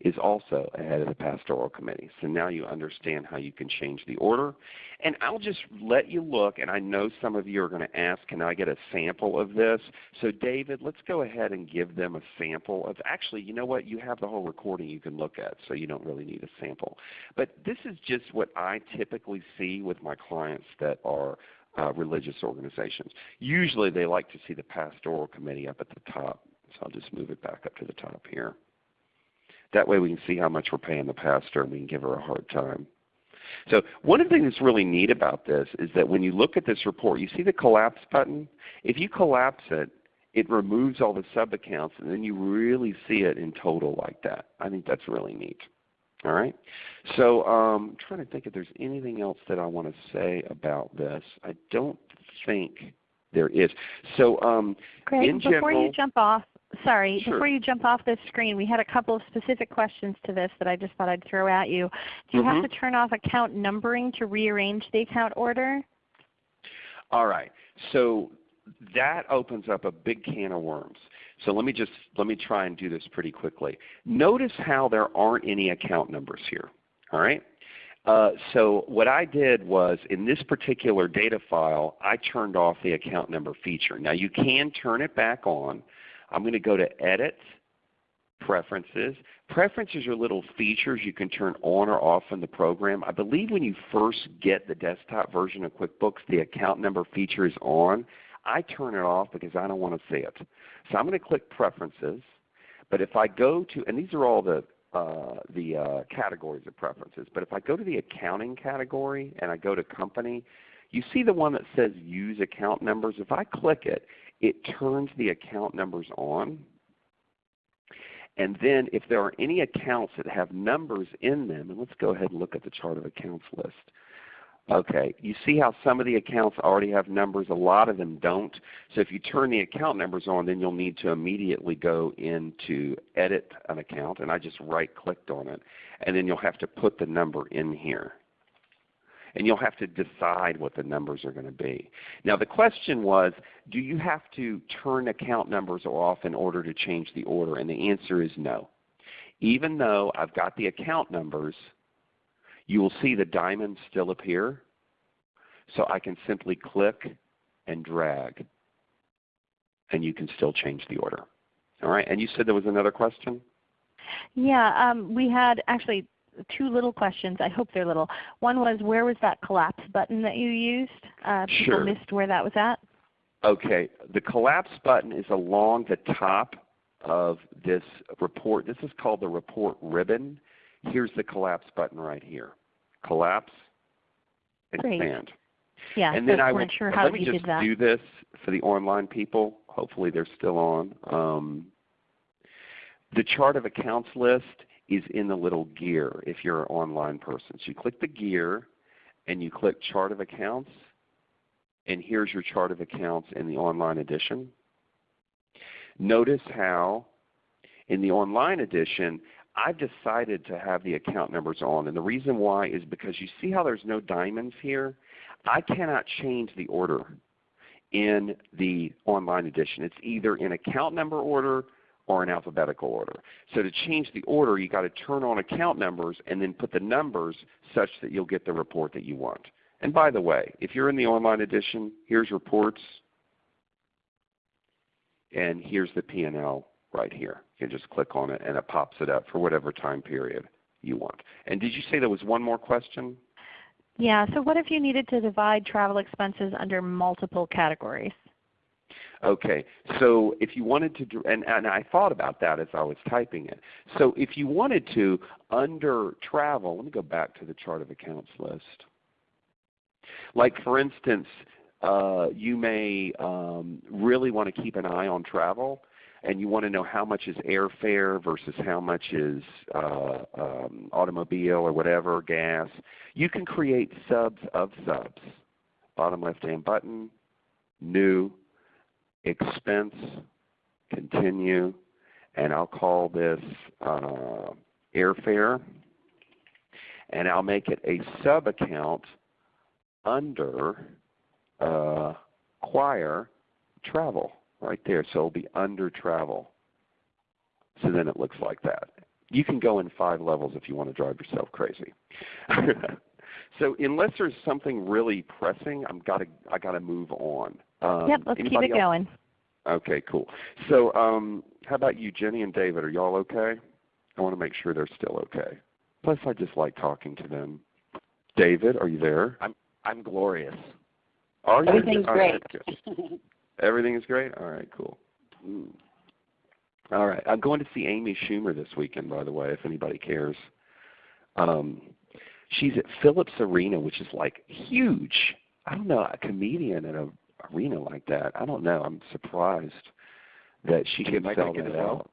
is also ahead of the pastoral committee. So now you understand how you can change the order. And I'll just let you look, and I know some of you are going to ask, can I get a sample of this? So David, let's go ahead and give them a sample of, actually, you know what, you have the whole recording you can look at, so you don't really need a sample. But this is just what I typically see with my clients that are uh, religious organizations. Usually they like to see the pastoral committee up at the top. So I'll just move it back up to the top here. That way we can see how much we're paying the pastor and we can give her a hard time. So one of the things that's really neat about this is that when you look at this report, you see the collapse button? If you collapse it, it removes all the sub-accounts and then you really see it in total like that. I think that's really neat. All right. So um, I'm trying to think if there's anything else that I want to say about this. I don't think there is. So um, Greg, before general, you jump off, sorry, Sure. before you jump off this screen, we had a couple of specific questions to this that I just thought I'd throw at you. Do you Mhm. have to turn off account numbering to rearrange the account order? All right. So that opens up a big can of worms. So let me just let me try and do this pretty quickly. Notice how there aren't any account numbers here. All right. Uh, so what I did was in this particular data file, I turned off the account number feature. Now you can turn it back on. I'm going to go to Edit, Preferences. Preferences are little features you can turn on or off in the program. I believe when you first get the desktop version of QuickBooks, the account number feature is on. I turn it off because I don't want to see it. So I'm going to click Preferences. But if I go to, and these are all the, uh, the uh, categories of preferences, but if I go to the accounting category and I go to company, you see the one that says use account numbers. If I click it, it turns the account numbers on. And then if there are any accounts that have numbers in them, and let's go ahead and look at the chart of accounts list. Okay, you see how some of the accounts already have numbers, a lot of them don't. So if you turn the account numbers on, then you'll need to immediately go into edit an account, and I just right clicked on it. And then you'll have to put the number in here. And you'll have to decide what the numbers are going to be. Now the question was, do you have to turn account numbers off in order to change the order? And the answer is no. Even though I've got the account numbers, you will see the diamonds still appear. So I can simply click and drag and you can still change the order. All right, and you said there was another question? Yeah, um, we had actually two little questions. I hope they're little. One was where was that collapse button that you used? Uh, people Sure. missed where that was at. Okay, the collapse button is along the top of this report. This is called the report ribbon. Here's the collapse button right here. Collapse, Great. expand. Yeah, and so then I weren't sure how let me just do this for the online people. Hopefully they're still on. Um, the chart of accounts list is in the little gear if you're an online person. So you click the gear and you click chart of accounts and here's your chart of accounts in the online edition. Notice how in the online edition I've decided to have the account numbers on and the reason why is because you see how there's no diamonds here? I cannot change the order in the online edition. It's either in account number order or in alphabetical order. So to change the order, you've got to turn on account numbers and then put the numbers such that you'll get the report that you want. And by the way, if you're in the online edition, here's reports, and here's the P&L right here. You can just click on it and it pops it up for whatever time period you want. And did you say there was one more question? Yeah, so what if you needed to divide travel expenses under multiple categories? Okay, so if you wanted to, and, and I thought about that as I was typing it. So if you wanted to, under travel, let me go back to the chart of accounts list. Like for instance, uh, you may um, really want to keep an eye on travel and you want to know how much is airfare versus how much is uh, um, automobile or whatever, gas, you can create subs of subs. Bottom left hand button, new, expense, continue, and I'll call this uh, airfare. And I'll make it a sub account under uh, choir travel right there. So it will be under travel. So then it looks like that. You can go in five levels if you want to drive yourself crazy. so unless there's something really pressing, I'm gotta I gotta move on. Um, yep, let's keep it else? going. Okay, cool. So um, how about you, Jenny and David? Are y'all okay? I want to make sure they're still okay. Plus, I just like talking to them. David, are you there? I'm I'm glorious. Are you? Everything's great. Everything is great? All right, cool. All right. I'm going to see Amy Schumer this weekend, by the way, if anybody cares. Um, she's at Phillips Arena, which is like huge. I don't know, a comedian and a arena like that. I don't know. I'm surprised that she can sell that out.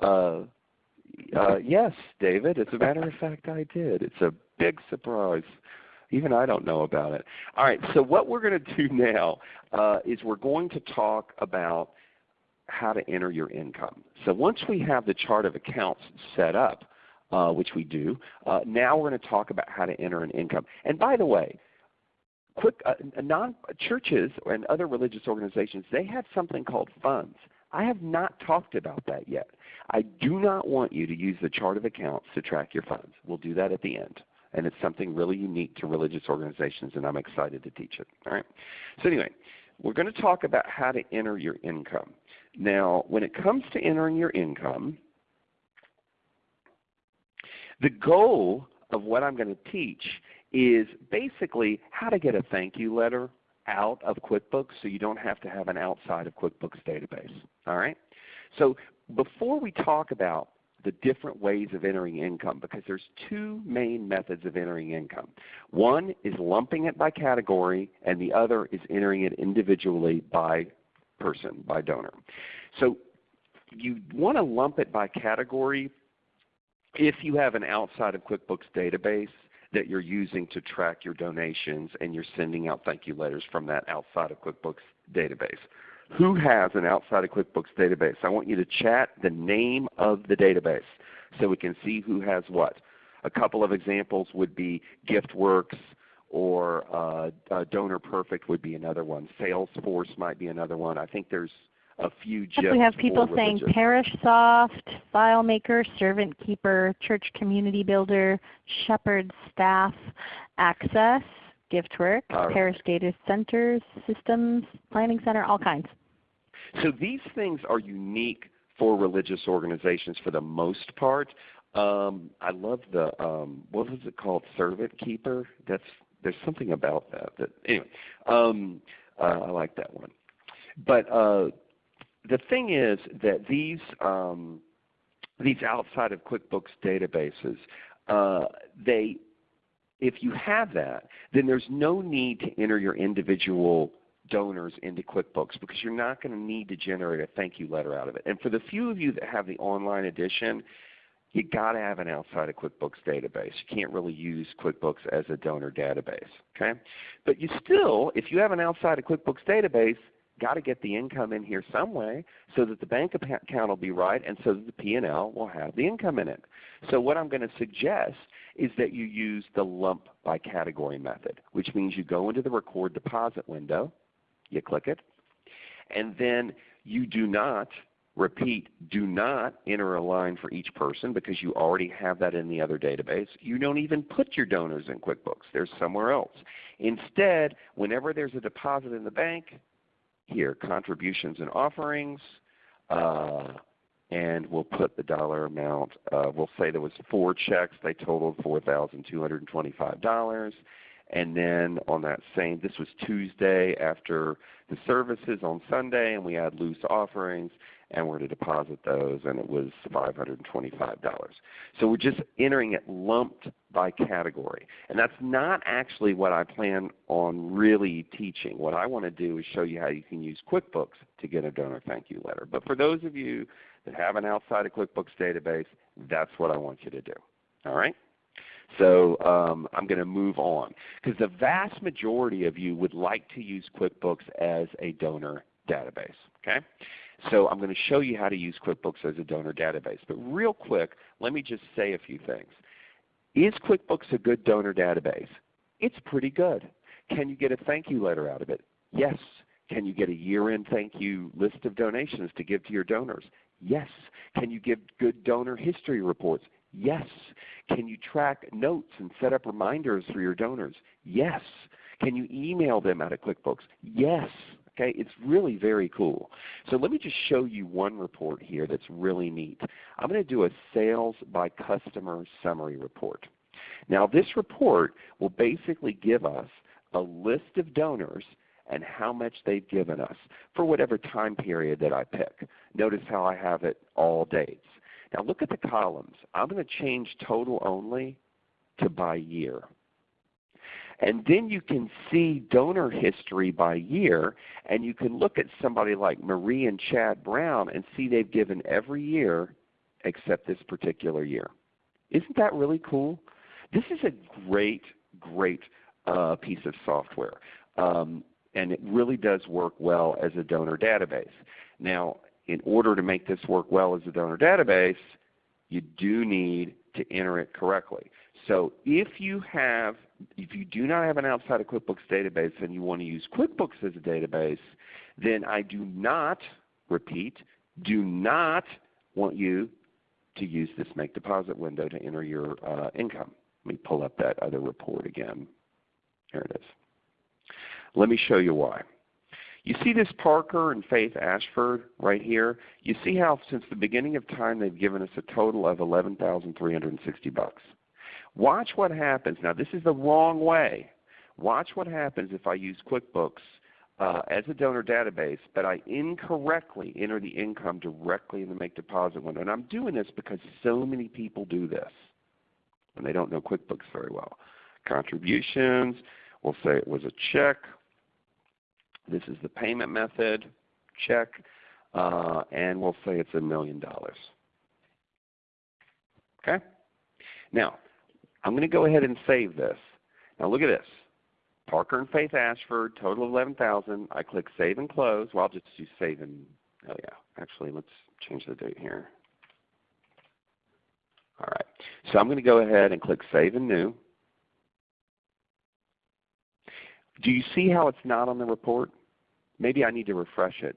uh, uh, yes, David. As a matter of fact, I did. It's a big surprise. Even I don't know about it. All right, so what we're going to do now uh, is we're going to talk about how to enter your income. So once we have the chart of accounts set up, uh, which we do, uh, now we're going to talk about how to enter an income. And by the way, quick, uh, non churches and other religious organizations, they have something called funds. I have not talked about that yet. I do not want you to use the chart of accounts to track your funds. We'll do that at the end and it's something really unique to religious organizations, and I'm excited to teach it. All right. So anyway, we're going to talk about how to enter your income. Now, when it comes to entering your income, the goal of what I'm going to teach is basically how to get a thank you letter out of QuickBooks so you don't have to have an outside of QuickBooks database. All right? So before we talk about the different ways of entering income because there's two main methods of entering income. One is lumping it by category and the other is entering it individually by person, by donor. So you want to lump it by category if you have an outside of QuickBooks database that you're using to track your donations and you're sending out thank you letters from that outside of QuickBooks database who has an outside of QuickBooks database. I want you to chat the name of the database so we can see who has what. A couple of examples would be GiftWorks or uh, uh, Donor Perfect would be another one. Salesforce might be another one. I think there's a few just We have people saying ParishSoft, FileMaker, Servant Keeper, Church Community Builder, Shepherd Staff, Access, GiftWorks, right. Parish Data Centers, Systems, Planning Center, all kinds. So these things are unique for religious organizations for the most part. Um, I love the um, what was it called, Servant Keeper. That's there's something about that. That anyway, um, uh, I like that one. But uh, the thing is that these um, these outside of QuickBooks databases, uh, they if you have that, then there's no need to enter your individual donors into QuickBooks because you're not going to need to generate a thank you letter out of it. And for the few of you that have the online edition, you got to have an outside of QuickBooks database. You can't really use QuickBooks as a donor database. Okay? But you still, if you have an outside of QuickBooks database, got to get the income in here some way so that the bank account will be right and so that the P&L will have the income in it. So what I'm going to suggest is that you use the lump by category method, which means you go into the record deposit window, you click it, and then you do not Repeat, do not enter a line for each person because you already have that in the other database. You don't even put your donors in QuickBooks. They're somewhere else. Instead, whenever there's a deposit in the bank, here, contributions and offerings, uh, and we'll put the dollar amount. Uh, we'll say there was four checks. They totaled $4,225. And then on that same, this was Tuesday after the services on Sunday, and we had loose offerings. And we're to deposit those, and it was $525. So we're just entering it lumped by category. And that's not actually what I plan on really teaching. What I want to do is show you how you can use QuickBooks to get a donor thank you letter. But for those of you that have an outside of QuickBooks database, that's what I want you to do. All right? So um, I'm going to move on because the vast majority of you would like to use QuickBooks as a donor database. Okay? So I'm going to show you how to use QuickBooks as a donor database. But real quick, let me just say a few things. Is QuickBooks a good donor database? It's pretty good. Can you get a thank you letter out of it? Yes. Can you get a year-end thank you list of donations to give to your donors? Yes. Can you give good donor history reports? Yes. Can you track notes and set up reminders for your donors? Yes. Can you email them out of QuickBooks? Yes. Okay, it's really very cool. So let me just show you one report here that's really neat. I'm going to do a sales by customer summary report. Now this report will basically give us a list of donors and how much they've given us for whatever time period that I pick. Notice how I have it all dates. Now look at the columns. I'm going to change total only to by year. And then you can see donor history by year, and you can look at somebody like Marie and Chad Brown and see they've given every year except this particular year. Isn't that really cool? This is a great, great uh, piece of software. Um, and it really does work well as a donor database. Now, in order to make this work well as a donor database, you do need to enter it correctly. So if you have, if you do not have an outside of QuickBooks database and you want to use QuickBooks as a database, then I do not, repeat, do not want you to use this make deposit window to enter your uh, income. Let me pull up that other report again. There it is. Let me show you why. You see this Parker and Faith Ashford right here? You see how since the beginning of time they've given us a total of 11360 bucks. Watch what happens. Now this is the wrong way. Watch what happens if I use QuickBooks uh, as a donor database, but I incorrectly enter the income directly in the make deposit window. And I'm doing this because so many people do this and they don't know QuickBooks very well. Contributions, we'll say it was a check, this is the payment method, check, uh, and we'll say it's a million dollars. Okay? Now, I'm going to go ahead and save this. Now look at this. Parker and Faith Ashford, total of 11000 I click Save and Close. Well, I'll just do Save and, oh yeah, actually let's change the date here. All right. So I'm going to go ahead and click Save and New. Do you see how it's not on the report? Maybe I need to refresh it.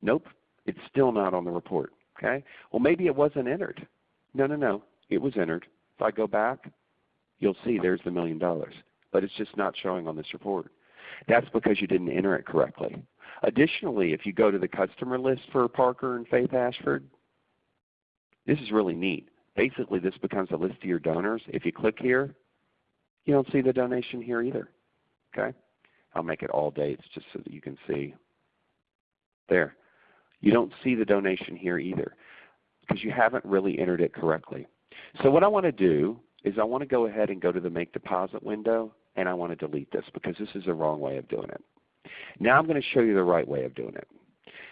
Nope, it's still not on the report. Okay? Well, maybe it wasn't entered. No, no, no. It was entered. If I go back, you'll see there's the million dollars. But it's just not showing on this report. That's because you didn't enter it correctly. Additionally, if you go to the customer list for Parker and Faith Ashford, this is really neat. Basically, this becomes a list of your donors. If you click here, you don't see the donation here either. Okay? I'll make it all dates just so that you can see. There. You don't see the donation here either because you haven't really entered it correctly. So what I want to do is I want to go ahead and go to the Make Deposit window and I want to delete this because this is the wrong way of doing it. Now I'm going to show you the right way of doing it.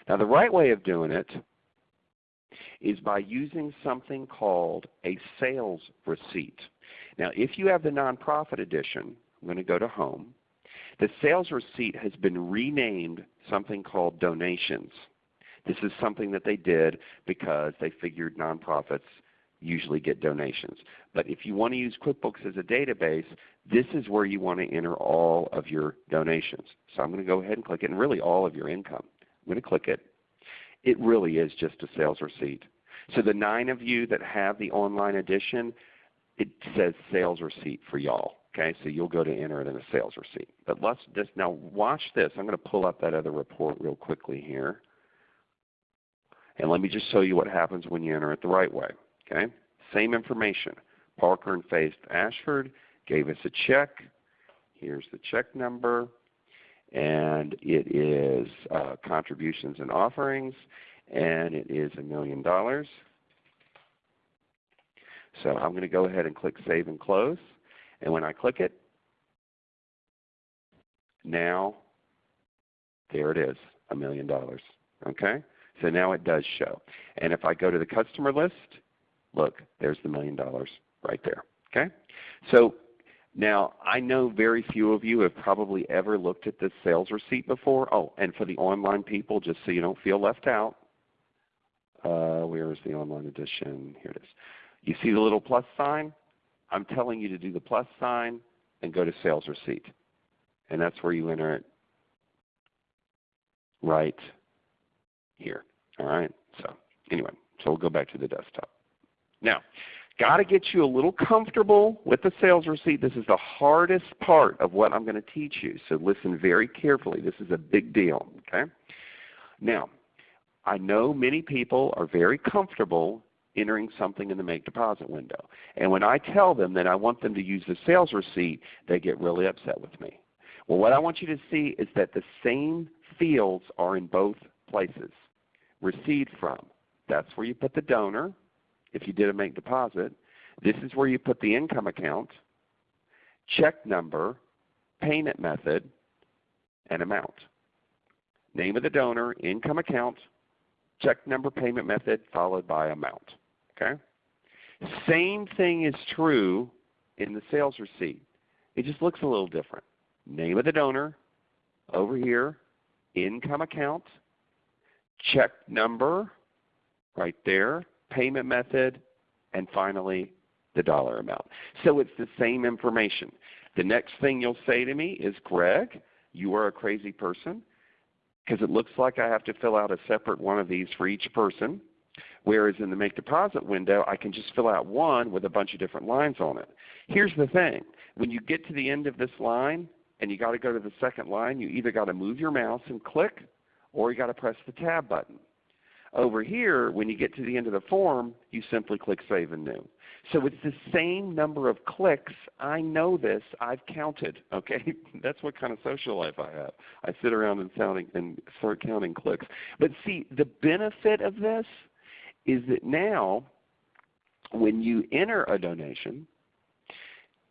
Now the right way of doing it is by using something called a sales receipt. Now if you have the nonprofit edition, I'm going to go to Home. The sales receipt has been renamed something called donations. This is something that they did because they figured nonprofits usually get donations. But if you want to use QuickBooks as a database, this is where you want to enter all of your donations. So I'm going to go ahead and click it, and really all of your income. I'm going to click it. It really is just a sales receipt. So the nine of you that have the online edition, it says sales receipt for y'all. Okay, so you'll go to enter it in a sales receipt. But let's just now watch this. I'm going to pull up that other report real quickly here. And let me just show you what happens when you enter it the right way. Okay, same information. Parker and Faith Ashford gave us a check. Here's the check number. And it is uh, contributions and offerings. and it is a million dollars. So I'm going to go ahead and click Save and Close. And when I click it, now there it is, a million dollars. Okay? So now it does show. And if I go to the customer list, look, there's the million dollars right there. Okay? So now I know very few of you have probably ever looked at this sales receipt before. Oh, and for the online people, just so you don't feel left out, uh, where is the online edition? Here it is. You see the little plus sign? I'm telling you to do the plus sign and go to sales receipt. And that's where you enter it right here. All right. So anyway, so we'll go back to the desktop. Now, got to get you a little comfortable with the sales receipt. This is the hardest part of what I'm going to teach you. So listen very carefully. This is a big deal. Okay. Now, I know many people are very comfortable entering something in the make deposit window. And when I tell them that I want them to use the sales receipt, they get really upset with me. Well, what I want you to see is that the same fields are in both places. Receive from, that's where you put the donor if you did a make deposit. This is where you put the income account, check number, payment method, and amount. Name of the donor, income account, check number, payment method, followed by amount. Okay? Same thing is true in the sales receipt. It just looks a little different. Name of the donor, over here, income account, check number, right there, payment method, and finally the dollar amount. So it's the same information. The next thing you'll say to me is, Greg, you are a crazy person because it looks like I have to fill out a separate one of these for each person. Whereas in the make deposit window, I can just fill out one with a bunch of different lines on it. Here's the thing. When you get to the end of this line and you got to go to the second line, you either got to move your mouse and click or you got to press the tab button. Over here, when you get to the end of the form, you simply click Save and New. So it's the same number of clicks. I know this. I've counted. Okay, that's what kind of social life I have. I sit around and, sounding, and start counting clicks. But see, the benefit of this is that now when you enter a donation,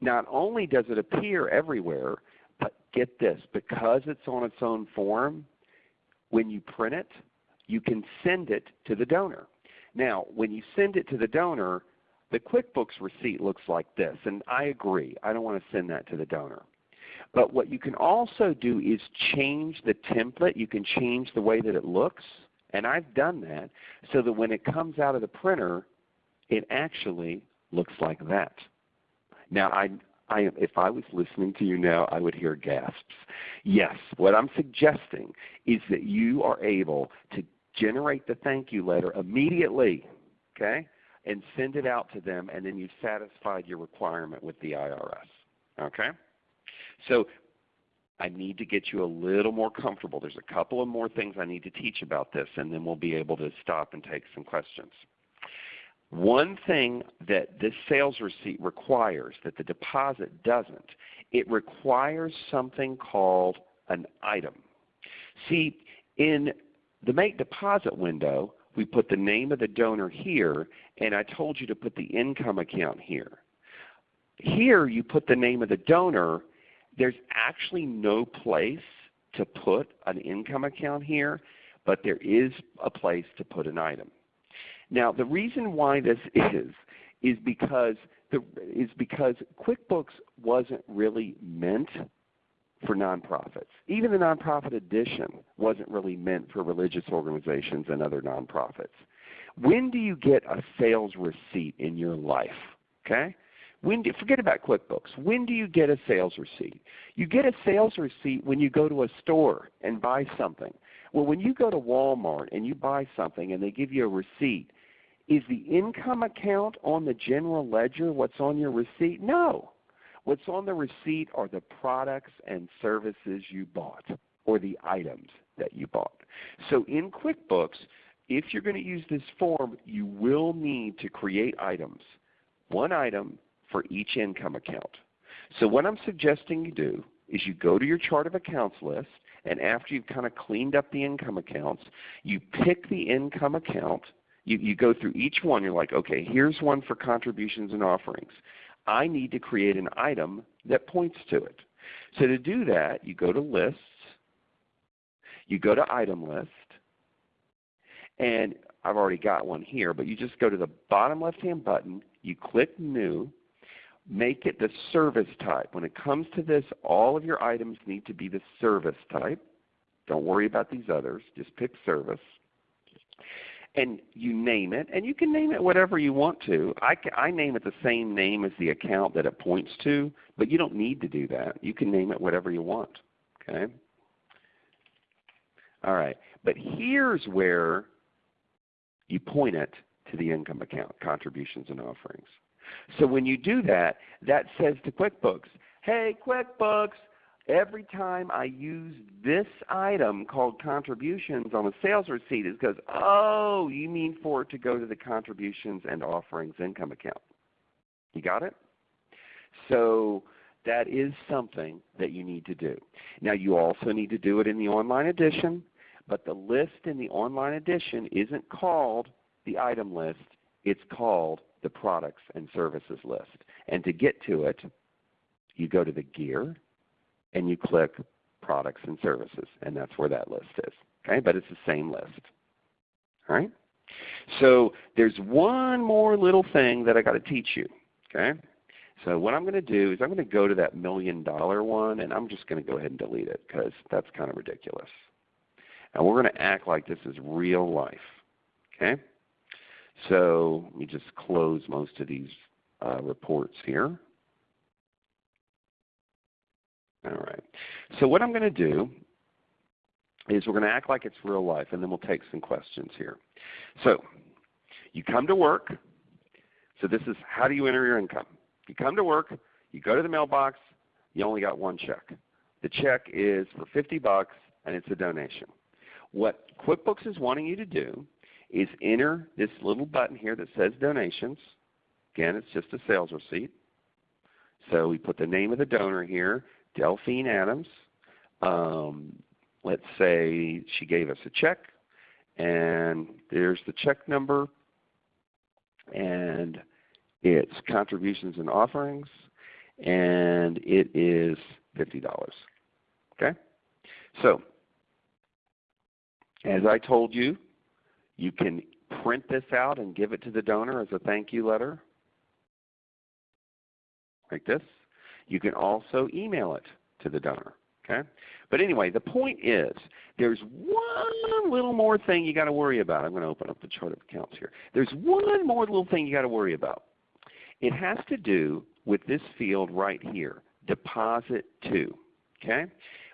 not only does it appear everywhere, but get this, because it's on its own form, when you print it, you can send it to the donor. Now, when you send it to the donor, the QuickBooks receipt looks like this, and I agree. I don't want to send that to the donor. But what you can also do is change the template. You can change the way that it looks. And I've done that so that when it comes out of the printer, it actually looks like that. Now, I, I, if I was listening to you now, I would hear gasps. Yes, what I'm suggesting is that you are able to generate the thank you letter immediately, okay, and send it out to them, and then you've satisfied your requirement with the IRS. Okay? So I need to get you a little more comfortable. There's a couple of more things I need to teach about this, and then we'll be able to stop and take some questions. One thing that this sales receipt requires that the deposit doesn't, it requires something called an item. See, in the make deposit window, we put the name of the donor here, and I told you to put the income account here. Here you put the name of the donor there's actually no place to put an income account here, but there is a place to put an item. Now the reason why this is, is because, the, is because QuickBooks wasn't really meant for nonprofits. Even the nonprofit edition wasn't really meant for religious organizations and other nonprofits. When do you get a sales receipt in your life? Okay? When do, forget about QuickBooks. When do you get a sales receipt? You get a sales receipt when you go to a store and buy something. Well, when you go to Walmart and you buy something and they give you a receipt, is the income account on the general ledger what's on your receipt? No. What's on the receipt are the products and services you bought or the items that you bought. So in QuickBooks, if you're going to use this form, you will need to create items. One item for each income account. So what I'm suggesting you do is you go to your chart of accounts list, and after you've kind of cleaned up the income accounts, you pick the income account. You, you go through each one. You're like, okay, here's one for contributions and offerings. I need to create an item that points to it. So to do that, you go to Lists, you go to Item List, and I've already got one here, but you just go to the bottom left-hand button, you click New, make it the service type. When it comes to this, all of your items need to be the service type. Don't worry about these others. Just pick service. And you name it, and you can name it whatever you want to. I, I name it the same name as the account that it points to, but you don't need to do that. You can name it whatever you want. Okay? All right. But here's where you point it to the income account, contributions and offerings. So when you do that, that says to QuickBooks, hey QuickBooks, every time I use this item called contributions on a sales receipt it goes, oh, you mean for it to go to the contributions and offerings income account. You got it? So that is something that you need to do. Now you also need to do it in the online edition, but the list in the online edition isn't called the item list, it's called the products and services list. And to get to it, you go to the gear and you click products and services, and that's where that list is. Okay, but it's the same list. All right. So there's one more little thing that I got to teach you. Okay. So what I'm going to do is I'm going to go to that million dollar one, and I'm just going to go ahead and delete it because that's kind of ridiculous. And we're going to act like this is real life. Okay. So let me just close most of these uh, reports here. All right. So what I'm going to do is we're going to act like it's real life, and then we'll take some questions here. So you come to work. So this is how do you enter your income? You come to work, you go to the mailbox, you only got one check. The check is for 50 bucks, and it's a donation. What QuickBooks is wanting you to do is enter this little button here that says donations. Again, it's just a sales receipt. So we put the name of the donor here, Delphine Adams. Um, let's say she gave us a check, and there's the check number, and it's contributions and offerings, and it is $50. Okay? So, as I told you, you can print this out and give it to the donor as a thank you letter, like this. You can also email it to the donor. Okay? But anyway, the point is there's one little more thing you got to worry about. I'm going to open up the chart of accounts here. There's one more little thing you got to worry about. It has to do with this field right here, deposit to. Okay?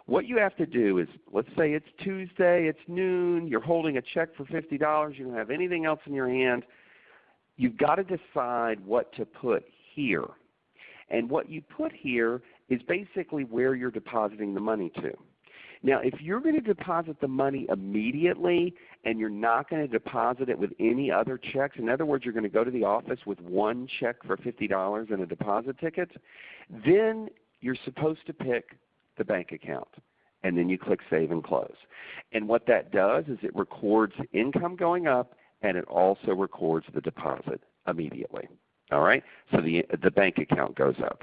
What you have to do is, let's say it's Tuesday, it's noon, you're holding a check for $50, you don't have anything else in your hand. You've got to decide what to put here. And what you put here is basically where you're depositing the money to. Now, if you're going to deposit the money immediately and you're not going to deposit it with any other checks, in other words, you're going to go to the office with one check for $50 and a deposit ticket, then you're supposed to pick the bank account. And then you click Save and Close. And what that does is it records income going up and it also records the deposit immediately. All right? So the, the bank account goes up.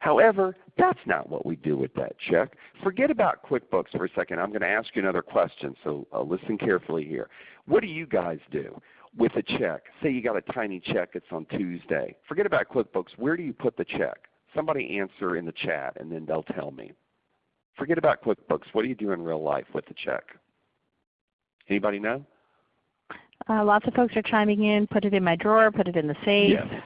However, that's not what we do with that check. Forget about QuickBooks for a second. I'm going to ask you another question, so uh, listen carefully here. What do you guys do with a check? Say you got a tiny check, it's on Tuesday. Forget about QuickBooks. Where do you put the check? Somebody answer in the chat, and then they'll tell me. Forget about QuickBooks. What do you do in real life with the check? Anybody know? Uh, lots of folks are chiming in. Put it in my drawer. Put it in the safe. Yes.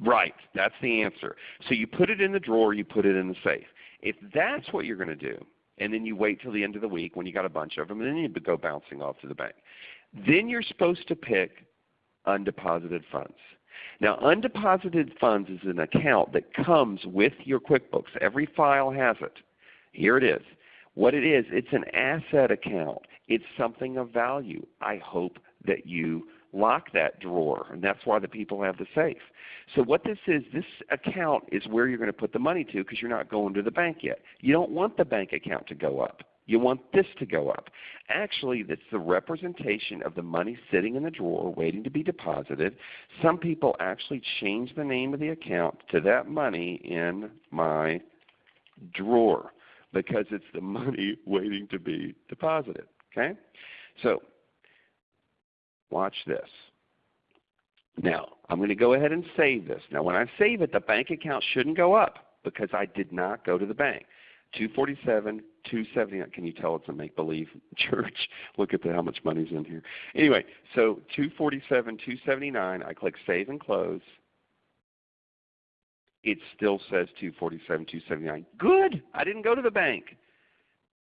Right. That's the answer. So you put it in the drawer. You put it in the safe. If that's what you're going to do, and then you wait till the end of the week when you got a bunch of them, and then you go bouncing off to the bank. Then you're supposed to pick undeposited funds. Now undeposited funds is an account that comes with your QuickBooks. Every file has it. Here it is. What it is, it's an asset account. It's something of value. I hope that you lock that drawer, and that's why the people have the safe. So what this is, this account is where you're going to put the money to because you're not going to the bank yet. You don't want the bank account to go up. You want this to go up. Actually, that's the representation of the money sitting in the drawer waiting to be deposited. Some people actually change the name of the account to that money in my drawer because it's the money waiting to be deposited. Okay? So watch this. Now, I'm going to go ahead and save this. Now, when I save it, the bank account shouldn't go up because I did not go to the bank. 247, 279. Uh, can you tell it's a make-believe church? Look at the, how much money's in here. Anyway, so 247, 279. I click Save and Close. It still says 247, 279. Good. I didn't go to the bank.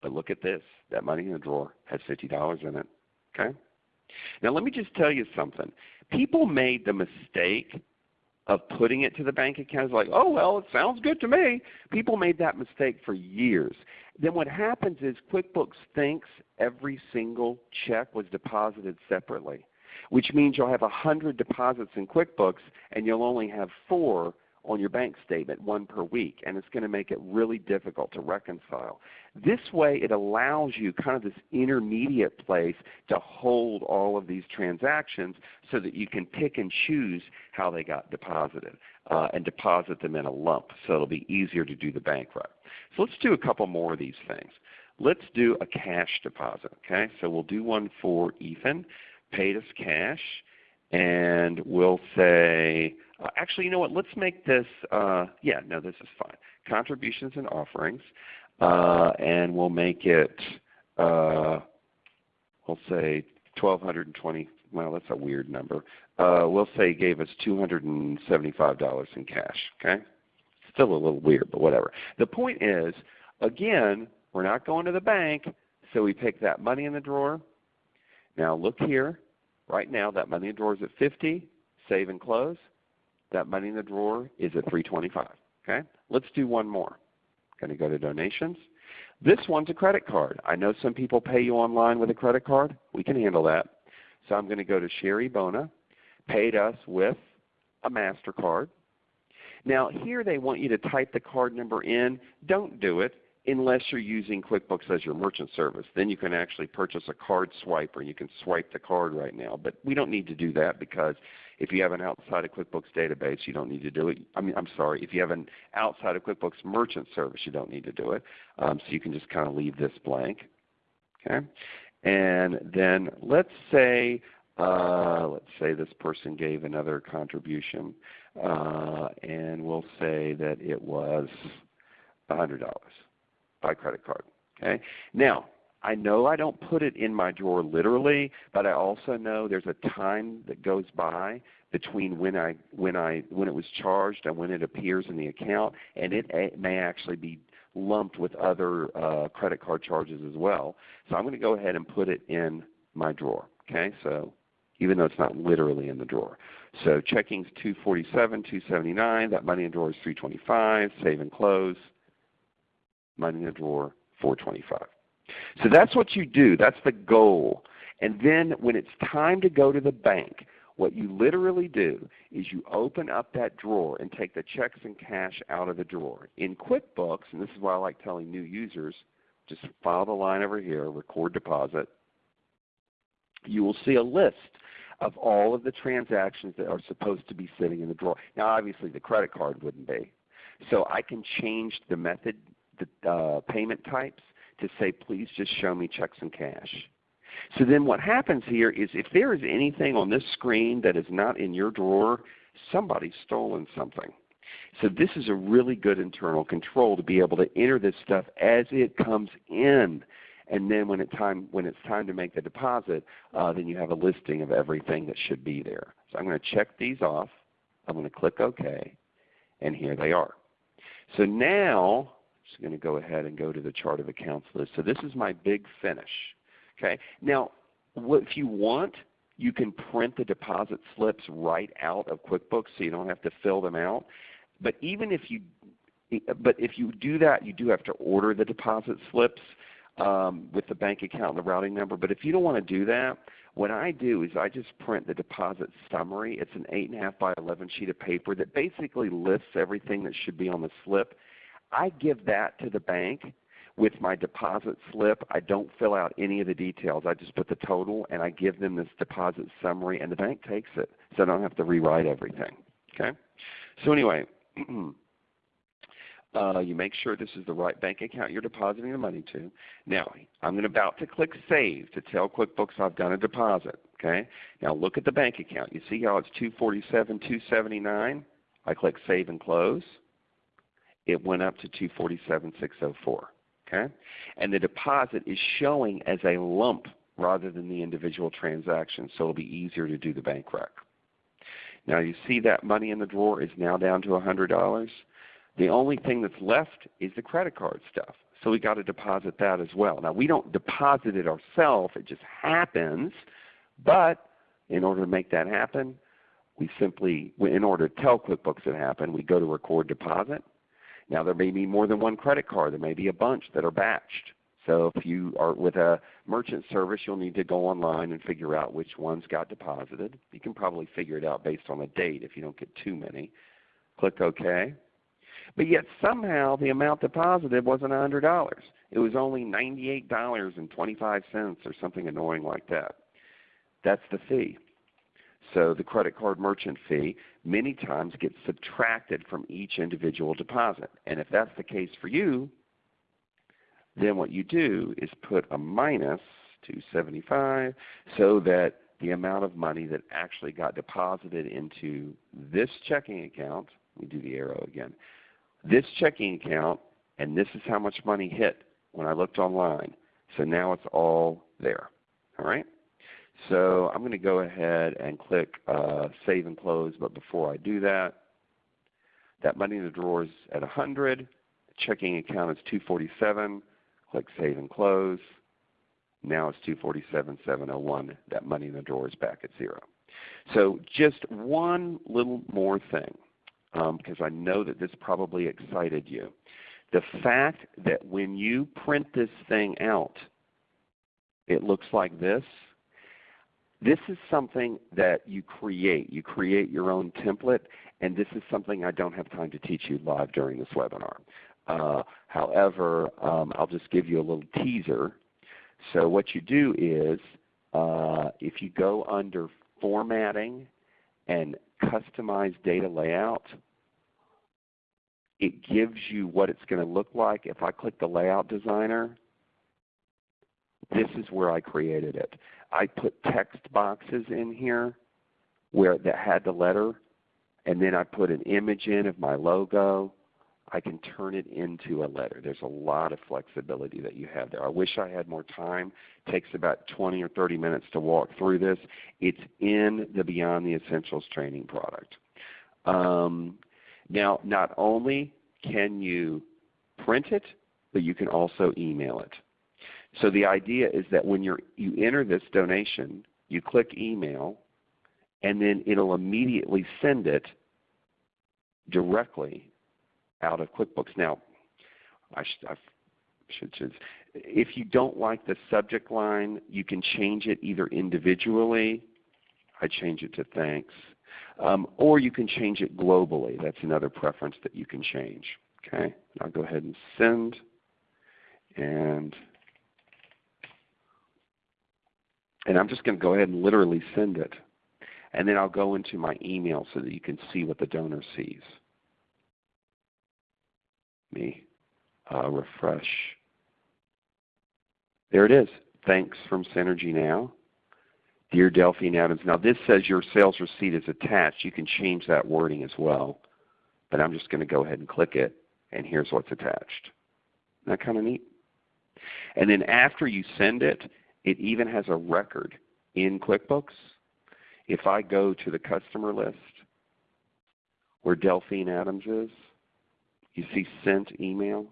But look at this. That money in the drawer has $50 in it. Okay. Now let me just tell you something. People made the mistake of putting it to the bank account like, oh well, it sounds good to me. People made that mistake for years. Then what happens is QuickBooks thinks every single check was deposited separately, which means you'll have a hundred deposits in QuickBooks and you'll only have four on your bank statement, one per week, and it's going to make it really difficult to reconcile. This way it allows you kind of this intermediate place to hold all of these transactions so that you can pick and choose how they got deposited uh, and deposit them in a lump so it will be easier to do the bank run. So let's do a couple more of these things. Let's do a cash deposit. Okay, So we'll do one for Ethan, paid us cash, and we'll say uh, actually, you know what? Let's make this, uh, yeah, no, this is fine. Contributions and offerings, uh, and we'll make it, uh, we'll say 1220 well, that's a weird number. Uh, we'll say gave us $275 in cash. Okay, Still a little weird, but whatever. The point is, again, we're not going to the bank, so we pick that money in the drawer. Now look here. Right now, that money in the drawer is at 50. Save and close. That money in the drawer is at 325. Okay? Let's do one more. Going to go to donations. This one's a credit card. I know some people pay you online with a credit card. We can handle that. So I'm going to go to Sherry Bona, paid us with a MasterCard. Now here they want you to type the card number in. Don't do it unless you're using QuickBooks as your merchant service. Then you can actually purchase a card swiper and you can swipe the card right now. But we don't need to do that because if you have an outside of QuickBooks database, you don't need to do it. I mean, I'm sorry, if you have an outside of QuickBooks merchant service, you don't need to do it. Um, so you can just kind of leave this blank. Okay, and then let's say uh, let's say this person gave another contribution, uh, and we'll say that it was $100 by credit card. Okay, now I know I don't put it in my drawer literally, but I also know there's a time that goes by between when I when I when it was charged and when it appears in the account, and it, may actually be lumped with other uh, credit card charges as well. So I'm going to go ahead and put it in my drawer. Okay, so even though it's not literally in the drawer. So checking's 247, 279. That money in drawer is 325. Save and close. Money in the drawer 425. So that's what you do. That's the goal. And then when it's time to go to the bank, what you literally do is you open up that drawer and take the checks and cash out of the drawer. In QuickBooks, and this is why I like telling new users, just follow the line over here, record deposit. You will see a list of all of the transactions that are supposed to be sitting in the drawer. Now obviously the credit card wouldn't be. So I can change the method, the uh, payment types to say, please just show me checks and cash. So then what happens here is if there is anything on this screen that is not in your drawer, somebody's stolen something. So this is a really good internal control to be able to enter this stuff as it comes in. And then when, it time, when it's time to make the deposit, uh, then you have a listing of everything that should be there. So I'm going to check these off. I'm going to click OK. And here they are. So now just going to go ahead and go to the chart of accounts list. So this is my big finish. Okay. Now, what, if you want, you can print the deposit slips right out of QuickBooks so you don't have to fill them out. But even if you but if you do that, you do have to order the deposit slips. um, with the bank account and the routing number. But if you don't want to do that, what I do is I just print the deposit summary. It's an 8.5 by 11 sheet of paper that basically lists everything that should be on the slip. I give that to the bank with my deposit slip. I don't fill out any of the details. I just put the total and I give them this deposit summary and the bank takes it so I don't have to rewrite everything. Okay? So anyway, uh, you make sure this is the right bank account you're depositing the money to. Now, I'm about to click Save to tell QuickBooks I've done a deposit. Okay? Now look at the bank account. You see how it's 247 279 I click Save and Close. It went up to 247 604 Okay? And the deposit is showing as a lump rather than the individual transaction, so it will be easier to do the bank rec. Now you see that money in the drawer is now down to $100. The only thing that's left is the credit card stuff. So we got to deposit that as well. Now we don't deposit it ourselves, it just happens. But in order to make that happen, we simply, in order to tell QuickBooks it happened, we go to record deposit. Now there may be more than one credit card. There may be a bunch that are batched. So if you are with a merchant service, you'll need to go online and figure out which ones got deposited. You can probably figure it out based on the date if you don't get too many. Click OK. But yet somehow the amount deposited wasn't $100. It was only $98.25 or something annoying like that. That's the fee. So the credit card merchant fee many times gets subtracted from each individual deposit. And if that's the case for you, then what you do is put a minus 275 so that the amount of money that actually got deposited into this checking account, we do the arrow again, this checking account and this is how much money hit when I looked online. So now it's all there. All right? So I'm going to go ahead and click uh, Save and Close, but before I do that, that money in the drawer is at 100. Checking account is 247. Click Save and Close. Now it's 247,701. That money in the drawer is back at zero. So just one little more thing, um, because I know that this probably excited you. The fact that when you print this thing out, it looks like this this is something that you create. You create your own template, and this is something I don't have time to teach you live during this webinar. Uh, however, um, I'll just give you a little teaser. So what you do is uh, if you go under Formatting and Customize Data Layout, it gives you what it's going to look like. If I click the Layout Designer, this is where I created it. I put text boxes in here where that had the letter, and then I put an image in of my logo. I can turn it into a letter. There's a lot of flexibility that you have there. I wish I had more time. It takes about 20 or 30 minutes to walk through this. It's in the Beyond the Essentials training product. Um, now, not only can you print it, but you can also email it. So the idea is that when you you enter this donation, you click email, and then it will immediately send it directly out of QuickBooks. Now, I, sh I should, should, if you don't like the subject line, you can change it either individually. I change it to thanks. Um, or you can change it globally. That's another preference that you can change. Okay, I'll go ahead and send. And and I'm just going to go ahead and literally send it. And then I'll go into my email so that you can see what the donor sees. Me uh, refresh. There it is. Thanks from Synergy Now. Dear Delphine Adams. Now this says your sales receipt is attached. You can change that wording as well. But I'm just going to go ahead and click it, and here's what's attached. Isn't that kind of neat? And then after you send it, it even has a record in QuickBooks. If I go to the customer list where Delphine Adams is, you see sent email,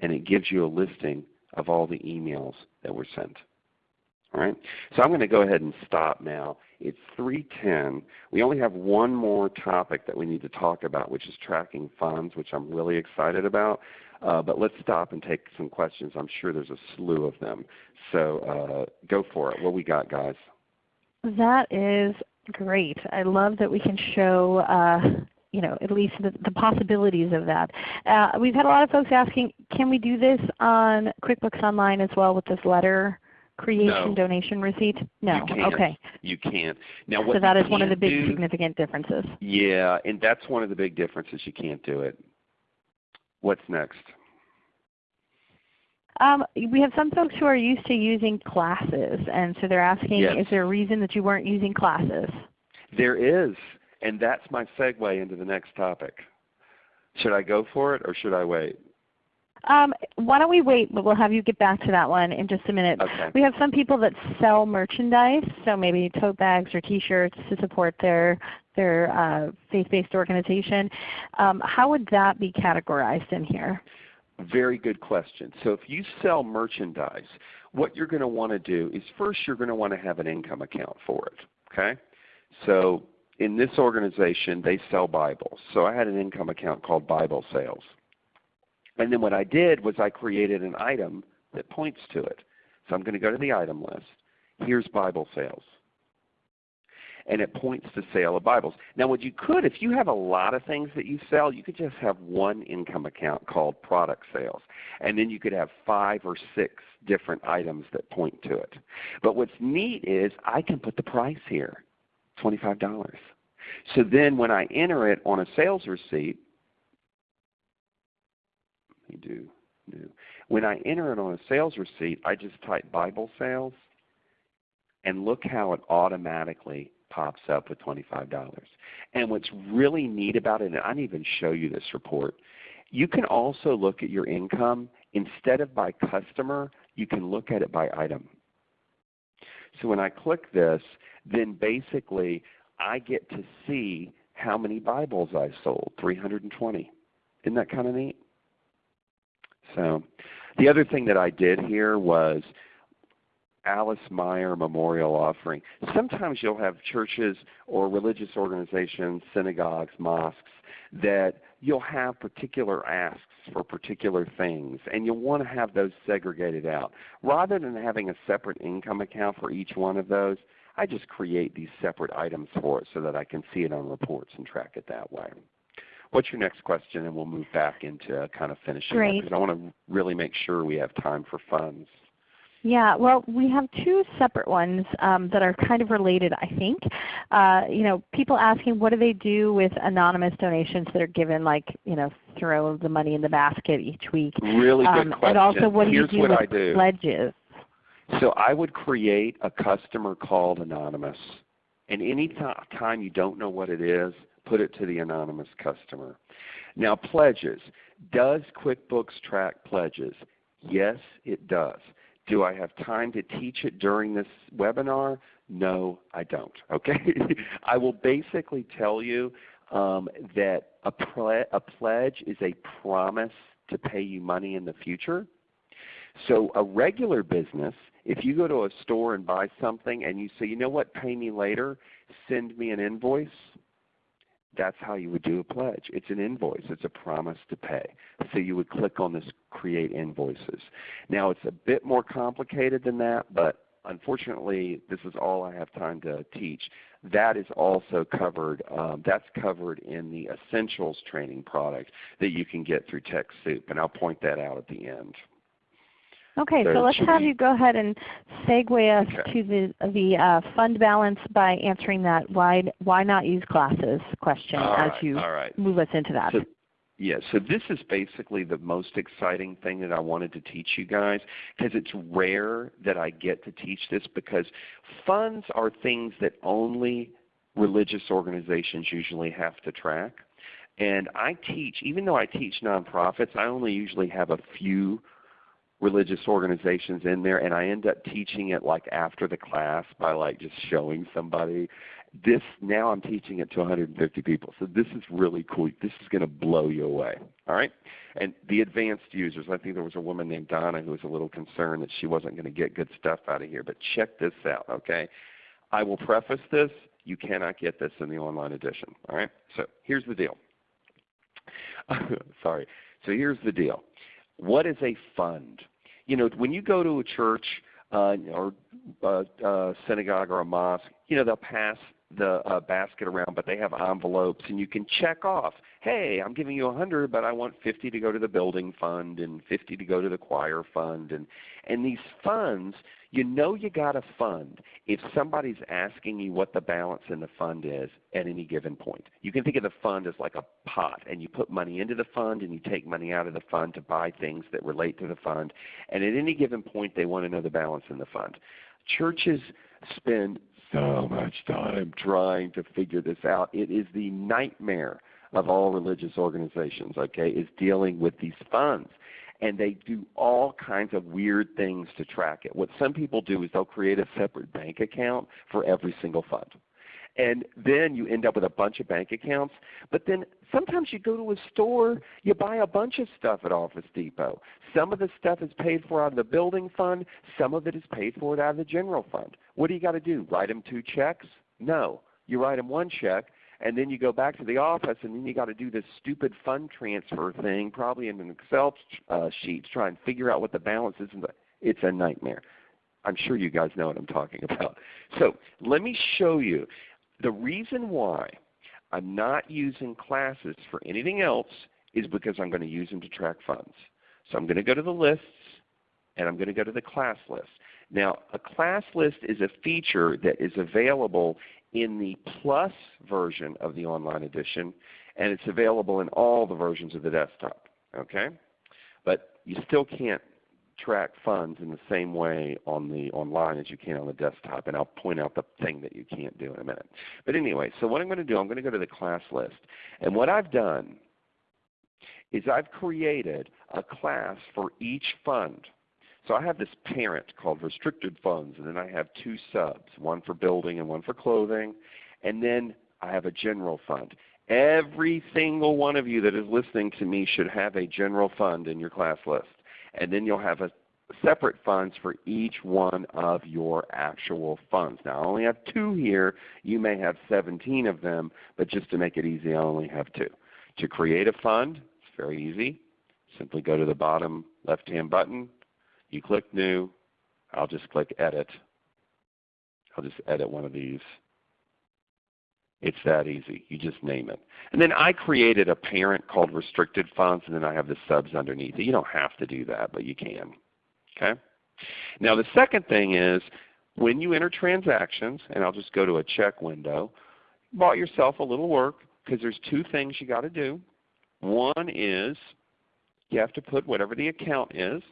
and it gives you a listing of all the emails that were sent. All right? So I'm going to go ahead and stop now. It's 3.10. We only have one more topic that we need to talk about, which is tracking funds, which I'm really excited about. Uh, but let's stop and take some questions. I'm sure there's a slew of them. So uh, go for it. What we got, guys? That is great. I love that we can show uh, you know, at least the, the possibilities of that. Uh, we've had a lot of folks asking, can we do this on QuickBooks Online as well with this letter creation no. donation receipt? No. You can't. Okay. You can't. Now, what so that is one of the big do, significant differences. Yeah, and that's one of the big differences. You can't do it. What's next? Um, we have some folks who are used to using classes, and so they're asking, yes. is there a reason that you weren't using classes? There is, and that's my segue into the next topic. Should I go for it or should I wait? Um, why don't we wait, but we'll have you get back to that one in just a minute. Okay. We have some people that sell merchandise, so maybe tote bags or T-shirts to support their their uh, faith-based organization. Um, how would that be categorized in here? Very good question. So if you sell merchandise, what you're going to want to do is first you're going to want to have an income account for it. Okay? So in this organization, they sell Bibles. So I had an income account called Bible Sales. And then what I did was I created an item that points to it. So I'm going to go to the item list. Here's Bible sales. And it points to sale of Bibles. Now what you could, if you have a lot of things that you sell, you could just have one income account called product sales. And then you could have five or six different items that point to it. But what's neat is I can put the price here, $25. So then when I enter it on a sales receipt, me do new. When I enter it on a sales receipt, I just type Bible sales, and look how it automatically pops up with $25. And what's really neat about it, and I didn't even show you this report, you can also look at your income. Instead of by customer, you can look at it by item. So when I click this, then basically I get to see how many Bibles I sold, 320. Isn't that kind of neat? So the other thing that I did here was Alice Meyer Memorial Offering. Sometimes you'll have churches or religious organizations, synagogues, mosques, that you'll have particular asks for particular things, and you'll want to have those segregated out. Rather than having a separate income account for each one of those, I just create these separate items for it so that I can see it on reports and track it that way. What's your next question? And we'll move back into kind of finishing Great. because I want to really make sure we have time for funds. Yeah, well, we have two separate ones um, that are kind of related, I think. Uh, you know, people asking what do they do with anonymous donations that are given, like you know, throw the money in the basket each week. Really good um, question. And also, what do you do what with I do. pledges? So I would create a customer called anonymous, and any time you don't know what it is, put it to the anonymous customer. Now pledges. Does QuickBooks track pledges? Yes, it does. Do I have time to teach it during this webinar? No, I don't. Okay, I will basically tell you um, that a, a pledge is a promise to pay you money in the future. So a regular business, if you go to a store and buy something and you say, you know what, pay me later, send me an invoice, that's how you would do a pledge. It's an invoice. It's a promise to pay. So you would click on this Create Invoices. Now it's a bit more complicated than that, but unfortunately this is all I have time to teach. That is also covered, um, that's covered in the Essentials training product that you can get through TechSoup, and I'll point that out at the end. Okay, so, So let's have you go ahead and segue us Okay. to the the uh, fund balance by answering that why why not use classes question All as right, you right. move us into that. So, yeah, so this is basically the most exciting thing that I wanted to teach you guys because it's rare that I get to teach this because funds are things that only religious organizations usually have to track. And I teach, even though I teach nonprofits, I only usually have a few religious organizations in there and I end up teaching it like after the class by like just showing somebody. This now I'm teaching it to 150 people. So this is really cool. This is going to blow you away. All right? And the advanced users, I think there was a woman named Donna who was a little concerned that she wasn't going to get good stuff out of here, but check this out, okay? I will preface this, you cannot get this in the online edition. All right? So here's the deal. Sorry. So here's the deal what is a fund? You know, when you go to a church uh, or uh, uh, synagogue or a mosque, you know, they'll pass the uh, basket around, but they have envelopes, and you can check off, hey, I'm giving you a 100 but I want 50 to go to the building fund and 50 to go to the choir fund. And, and these funds, you know you got a fund if somebody's asking you what the balance in the fund is at any given point. You can think of the fund as like a pot, and you put money into the fund and you take money out of the fund to buy things that relate to the fund. And at any given point, they want to know the balance in the fund. Churches spend so much time trying to figure this out. It is the nightmare of all religious organizations, okay, is dealing with these funds. And they do all kinds of weird things to track it. What some people do is they'll create a separate bank account for every single fund. And then you end up with a bunch of bank accounts. But then sometimes you go to a store, you buy a bunch of stuff at Office Depot. Some of the stuff is paid for out of the building fund. Some of it is paid for out of the general fund. What do you got to do? Write them two checks? No. You write them one check, and then you go back to the office, and then you got to do this stupid fund transfer thing, probably in an Excel uh, sheet, to try and figure out what the balance is. It's a nightmare. I'm sure you guys know what I'm talking about. So let me show you. The reason why I'm not using classes for anything else is because I'm going to use them to track funds. So I'm going to go to the lists and I'm going to go to the class list. Now a class list is a feature that is available in the plus version of the online edition and it's available in all the versions of the desktop. Okay? But you still can't track funds in the same way on the online as you can on the desktop. And I'll point out the thing that you can't do in a minute. But anyway, so what I'm going to do, I'm going to go to the class list. And what I've done is I've created a class for each fund. So I have this parent called restricted funds, and then I have two subs, one for building and one for clothing. And then I have a general fund. Every single one of you that is listening to me should have a general fund in your class list and then you'll have a separate funds for each one of your actual funds. Now I only have two here. You may have 17 of them, but just to make it easy I only have two. To create a fund, it's very easy. Simply go to the bottom left hand button. You click New. I'll just click Edit. I'll just edit one of these. It's that easy. You just name it. And then I created a parent called restricted funds and then I have the subs underneath it. You don't have to do that, but you can. Okay? Now the second thing is when you enter transactions, and I'll just go to a check window, bought yourself a little work because there's two things you got to do. One is you have to put whatever the account is.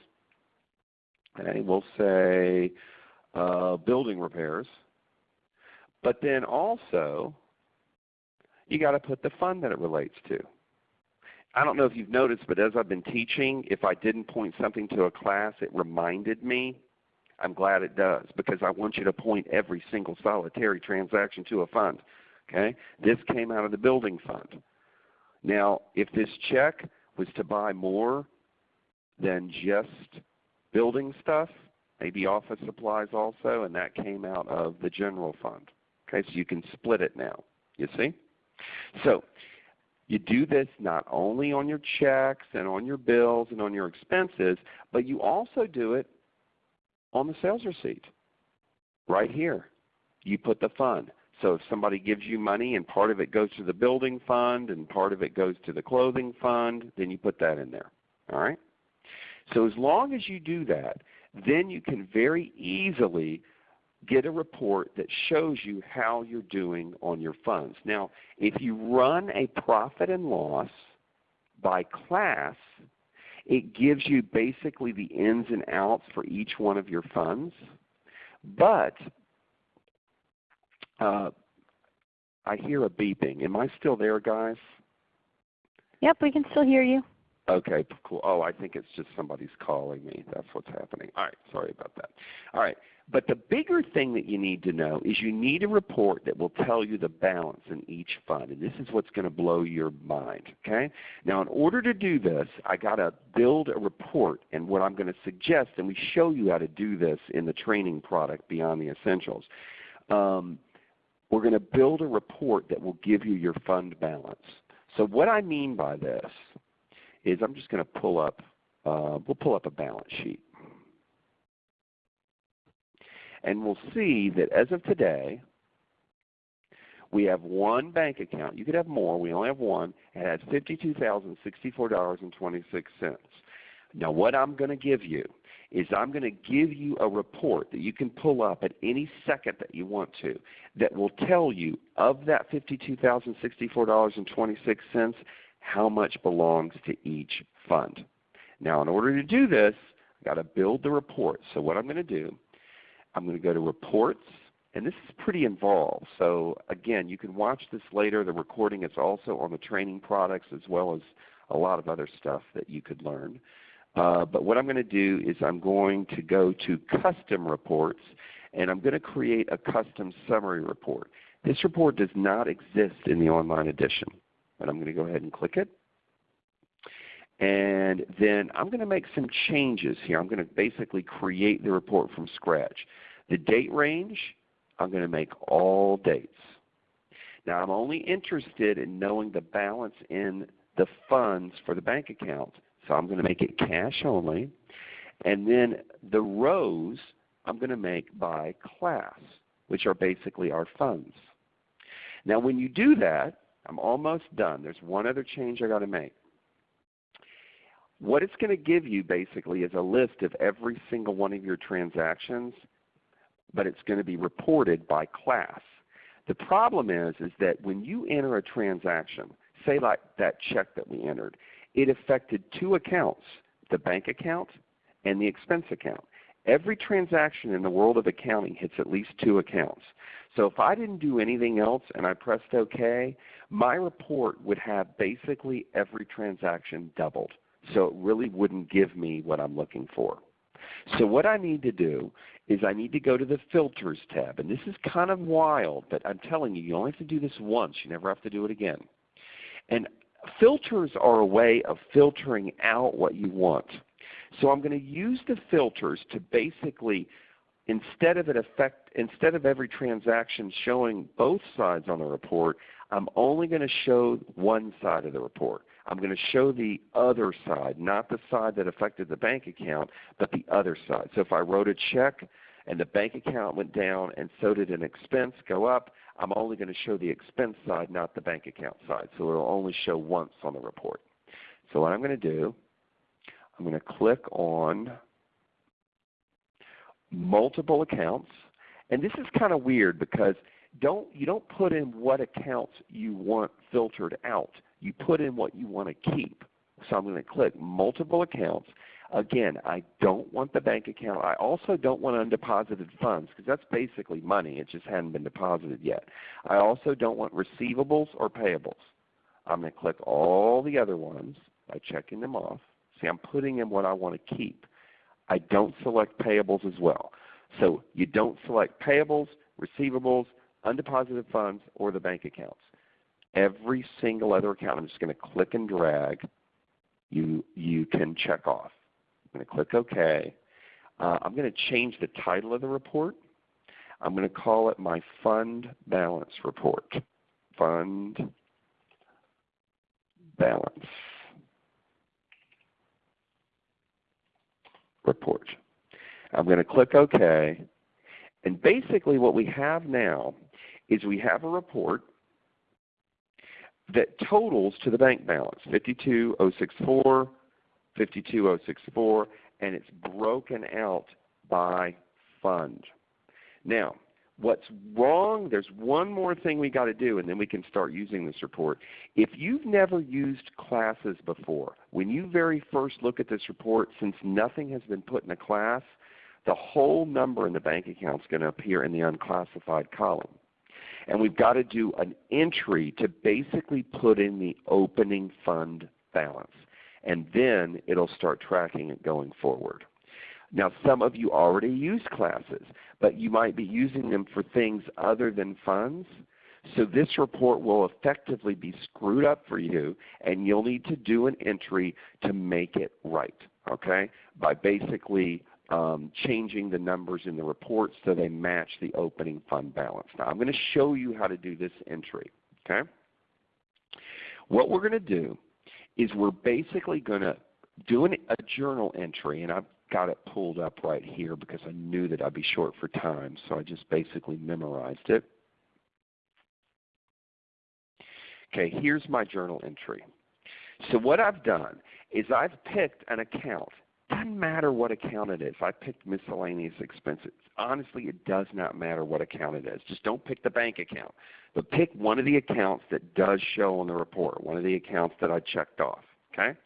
Okay, we'll say uh, building repairs. But then also you got to put the fund that it relates to. I don't know if you've noticed, but as I've been teaching, if I didn't point something to a class, it reminded me. I'm glad it does because I want you to point every single solitary transaction to a fund. Okay? This came out of the building fund. Now, if this check was to buy more than just building stuff, maybe office supplies also, and that came out of the general fund. Okay, so you can split it now. You see? So you do this not only on your checks and on your bills and on your expenses, but you also do it on the sales receipt. Right here, you put the fund. So if somebody gives you money and part of it goes to the building fund and part of it goes to the clothing fund, then you put that in there. All right? So as long as you do that, then you can very easily get a report that shows you how you're doing on your funds. Now, if you run a profit and loss by class, it gives you basically the ins and outs for each one of your funds. But uh, I hear a beeping. Am I still there, guys? Yep, we can still hear you. Okay, cool. Oh, I think it's just somebody's calling me. That's what's happening. All right, sorry about that. All right, but the bigger thing that you need to know is you need a report that will tell you the balance in each fund. And this is what's going to blow your mind. Okay? Now in order to do this, I got to build a report. And what I'm going to suggest, and we show you how to do this in the training product Beyond the Essentials, um, we're going to build a report that will give you your fund balance. So what I mean by this is I'm just going to pull up uh, we'll pull up a balance sheet. And we'll see that as of today, we have one bank account. You could have more. We only have one. It has $52,064.26. Now what I'm going to give you is I'm going to give you a report that you can pull up at any second that you want to that will tell you of that $52,064.26 how much belongs to each fund. Now in order to do this, I've got to build the report. So what I'm going to do, I'm going to go to Reports, and this is pretty involved. So again, you can watch this later. The recording is also on the training products as well as a lot of other stuff that you could learn. Uh, but what I'm going to do is I'm going to go to Custom Reports, and I'm going to create a custom summary report. This report does not exist in the online edition, but I'm going to go ahead and click it. And then I'm going to make some changes here. I'm going to basically create the report from scratch. The date range, I'm going to make all dates. Now I'm only interested in knowing the balance in the funds for the bank account. So I'm going to make it cash only. And then the rows I'm going to make by class, which are basically our funds. Now when you do that, I'm almost done. There's one other change I've got to make. What it's going to give you basically is a list of every single one of your transactions, but it's going to be reported by class. The problem is, is that when you enter a transaction, say like that check that we entered, it affected two accounts, the bank account and the expense account. Every transaction in the world of accounting hits at least two accounts. So if I didn't do anything else and I pressed OK, my report would have basically every transaction doubled. So it really wouldn't give me what I'm looking for. So what I need to do is I need to go to the Filters tab. And this is kind of wild, but I'm telling you, you only have to do this once. You never have to do it again. And filters are a way of filtering out what you want. So I'm going to use the filters to basically instead of it affect instead of every transaction showing both sides on the report, I'm only going to show one side of the report. I'm going to show the other side, not the side that affected the bank account, but the other side. So if I wrote a check and the bank account went down and so did an expense go up, I'm only going to show the expense side, not the bank account side. So it will only show once on the report. So what I'm going to do, I'm going to click on multiple accounts. And this is kind of weird because don't, you don't put in what accounts you want filtered out. You put in what you want to keep. So I'm going to click multiple accounts. Again, I don't want the bank account. I also don't want undeposited funds because that's basically money. It just hadn't been deposited yet. I also don't want receivables or payables. I'm going to click all the other ones by checking them off. See, I'm putting in what I want to keep. I don't select payables as well. So you don't select payables, receivables, undeposited funds, or the bank accounts. Every single other account, I'm just going to click and drag, you, you can check off. I'm going to click OK. Uh, I'm going to change the title of the report. I'm going to call it my Fund Balance Report. Fund Balance Report. I'm going to click OK. And basically what we have now is we have a report that totals to the bank balance, 52064, 52064, and it's broken out by fund. Now, what's wrong, there's one more thing we got to do and then we can start using this report. If you've never used classes before, when you very first look at this report, since nothing has been put in a class, the whole number in the bank account is going to appear in the unclassified column. And we've got to do an entry to basically put in the opening fund balance. And then it will start tracking it going forward. Now some of you already use classes, but you might be using them for things other than funds. So this report will effectively be screwed up for you and you'll need to do an entry to make it right, okay? By basically um, changing the numbers in the report so they match the opening fund balance. Now I'm going to show you how to do this entry. Okay? What we're going to do is we're basically going to doing a journal entry, and I've got it pulled up right here because I knew that I'd be short for time, so I just basically memorized it. Okay, here's my journal entry. So what I've done is I've picked an account. Doesn't matter what account it is. I picked miscellaneous expenses. Honestly, it does not matter what account it is. Just don't pick the bank account. But pick one of the accounts that does show on the report, one of the accounts that I checked off. Okay?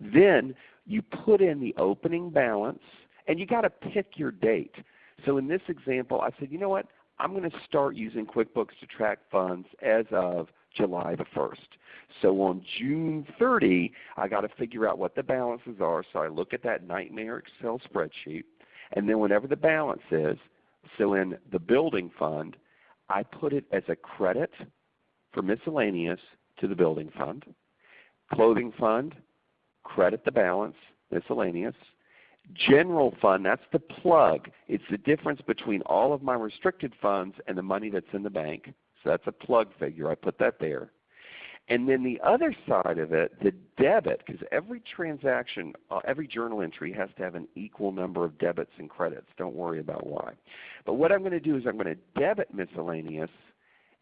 Then you put in the opening balance, and you got to pick your date. So in this example, I said, you know what? I'm going to start using QuickBooks to track funds as of July the 1st. So on June 30, I got to figure out what the balances are. So I look at that nightmare Excel spreadsheet, and then whatever the balance is, so in the building fund, I put it as a credit for miscellaneous to the building fund. Clothing fund, credit the balance, miscellaneous. General fund, that's the plug. It's the difference between all of my restricted funds and the money that's in the bank. So that's a plug figure. I put that there. And then the other side of it, the debit, because every transaction, uh, every journal entry has to have an equal number of debits and credits. Don't worry about why. But what I'm going to do is I'm going to debit miscellaneous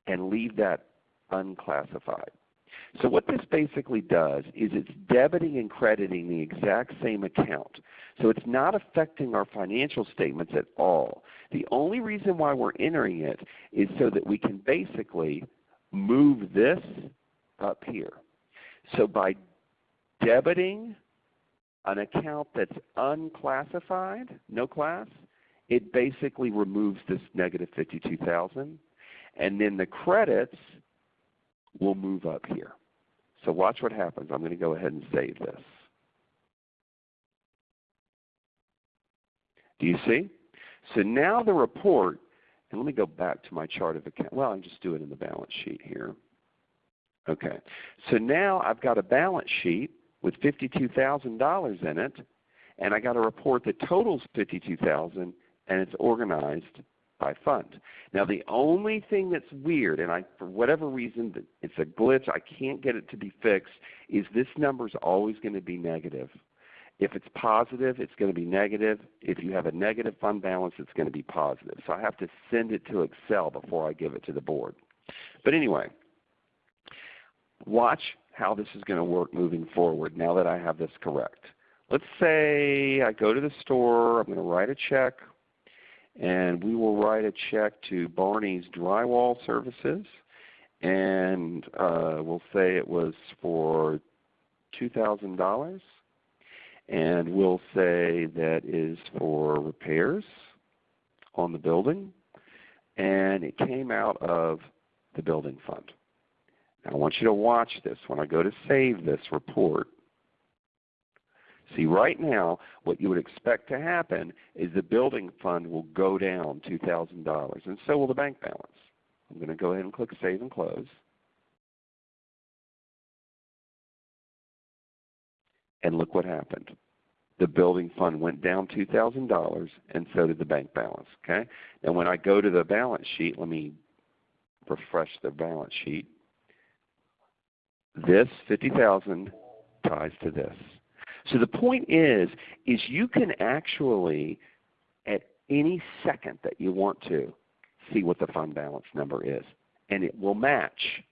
and leave that unclassified. So what this basically does is it's debiting and crediting the exact same account. So it's not affecting our financial statements at all. The only reason why we're entering it is so that we can basically move this up here. So by debiting an account that's unclassified, no class, it basically removes this negative 52,000 and then the credits will move up here. So watch what happens. I'm going to go ahead and save this. Do you see? So now the report, and let me go back to my chart of account. Well, I'll just do it in the balance sheet here. Okay. So now I've got a balance sheet with $52,000 in it, and I got a report that totals 52000 and it's organized by fund. Now the only thing that's weird, and I, for whatever reason, it's a glitch, I can't get it to be fixed, is this number is always going to be negative. If it's positive, it's going to be negative. If you have a negative fund balance, it's going to be positive. So I have to send it to Excel before I give it to the board. But anyway, watch how this is going to work moving forward now that I have this correct. Let's say I go to the store, I'm going to write a check and we will write a check to Barney's Drywall Services, and uh, we'll say it was for $2,000, and we'll say that is for repairs on the building, and it came out of the building fund. Now I want you to watch this. When I go to save this report, See, right now, what you would expect to happen is the building fund will go down $2,000, and so will the bank balance. I'm going to go ahead and click Save and Close. And look what happened. The building fund went down $2,000, and so did the bank balance. Okay. And when I go to the balance sheet, let me refresh the balance sheet. This 50000 ties to this. So the point is, is you can actually, at any second that you want to, see what the fund balance number is. And it will match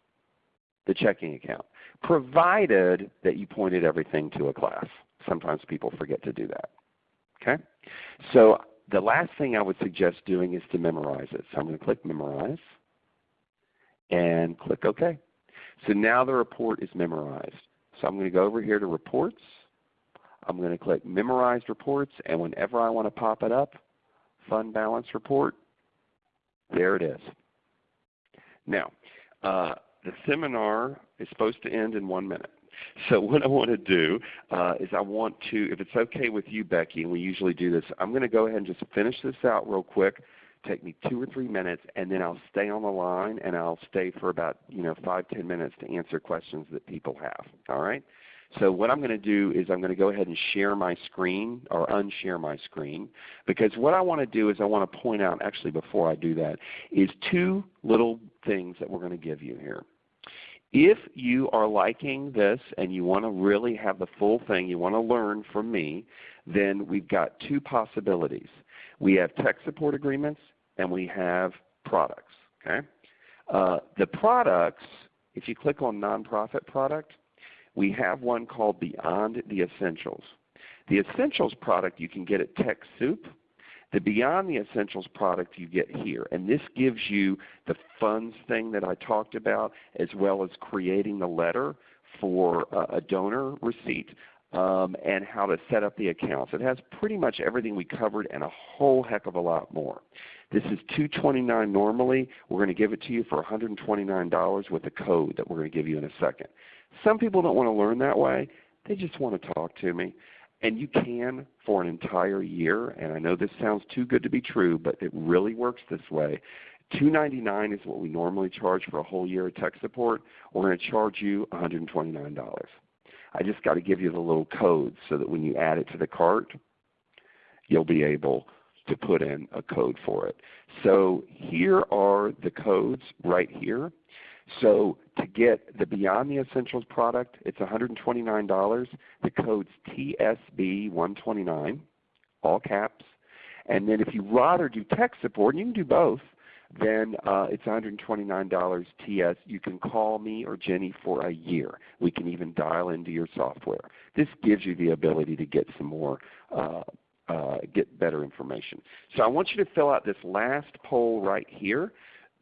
the checking account, provided that you pointed everything to a class. Sometimes people forget to do that. Okay? So the last thing I would suggest doing is to memorize it. So I'm going to click Memorize and click OK. So now the report is memorized. So I'm going to go over here to Reports I'm going to click Memorized Reports, and whenever I want to pop it up, Fund Balance Report, there it is. Now, uh, the seminar is supposed to end in one minute. So what I want to do uh, is I want to, if it's okay with you, Becky, and we usually do this, I'm going to go ahead and just finish this out real quick. Take me two or three minutes, and then I'll stay on the line, and I'll stay for about you know five ten minutes to answer questions that people have. All right. So what I'm going to do is I'm going to go ahead and share my screen or unshare my screen because what I want to do is I want to point out actually before I do that is two little things that we're going to give you here. If you are liking this and you want to really have the full thing, you want to learn from me, then we've got two possibilities. We have tech support agreements and we have products. Okay? Uh, the products, if you click on nonprofit product, we have one called Beyond the Essentials. The Essentials product you can get at TechSoup. The Beyond the Essentials product you get here. And this gives you the funds thing that I talked about as well as creating the letter for a donor receipt um, and how to set up the accounts. It has pretty much everything we covered and a whole heck of a lot more. This is 229 normally. We're going to give it to you for $129 with a code that we're going to give you in a second. Some people don't want to learn that way. They just want to talk to me. And you can for an entire year. And I know this sounds too good to be true, but it really works this way. 299 is what we normally charge for a whole year of tech support. We're going to charge you $129. I just got to give you the little code so that when you add it to the cart, you'll be able to put in a code for it. So here are the codes right here. So to get the Beyond the Essentials product, it's $129. The code's TSB129, all caps. And then if you rather do tech support, and you can do both, then uh, it's $129 TS. You can call me or Jenny for a year. We can even dial into your software. This gives you the ability to get some more uh, uh, get better information. So I want you to fill out this last poll right here.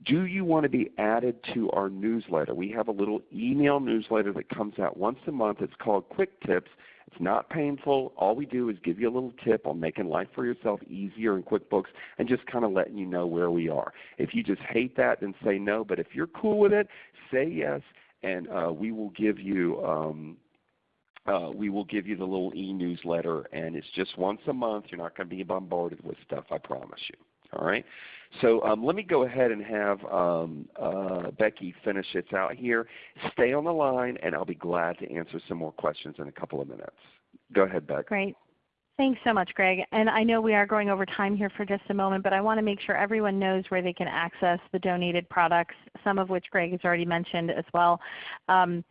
Do you want to be added to our newsletter? We have a little email newsletter that comes out once a month. It's called Quick Tips. It's not painful. All we do is give you a little tip on making life for yourself easier in QuickBooks and just kind of letting you know where we are. If you just hate that, then say no. But if you're cool with it, say yes, and uh, we will give you um, uh, we will give you the little e-newsletter, and it's just once a month. You're not going to be bombarded with stuff, I promise you. All right. So um, let me go ahead and have um, uh, Becky finish it out here. Stay on the line, and I'll be glad to answer some more questions in a couple of minutes. Go ahead, Becky. Great. Thanks so much, Greg. And I know we are going over time here for just a moment, but I want to make sure everyone knows where they can access the donated products, some of which Greg has already mentioned as well. Um,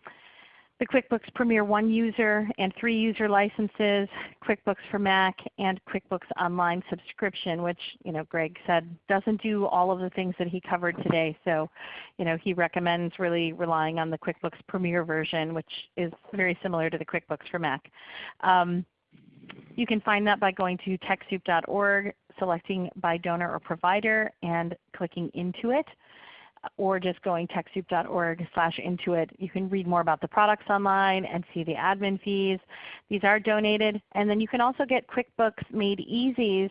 the QuickBooks Premier 1 user and 3 user licenses, QuickBooks for Mac, and QuickBooks Online subscription, which you know, Greg said doesn't do all of the things that he covered today. So you know, he recommends really relying on the QuickBooks Premier version, which is very similar to the QuickBooks for Mac. Um, you can find that by going to TechSoup.org, selecting by donor or provider, and clicking into it or just going TechSoup.org slash Intuit. You can read more about the products online and see the admin fees. These are donated. And then you can also get QuickBooks Made Easy's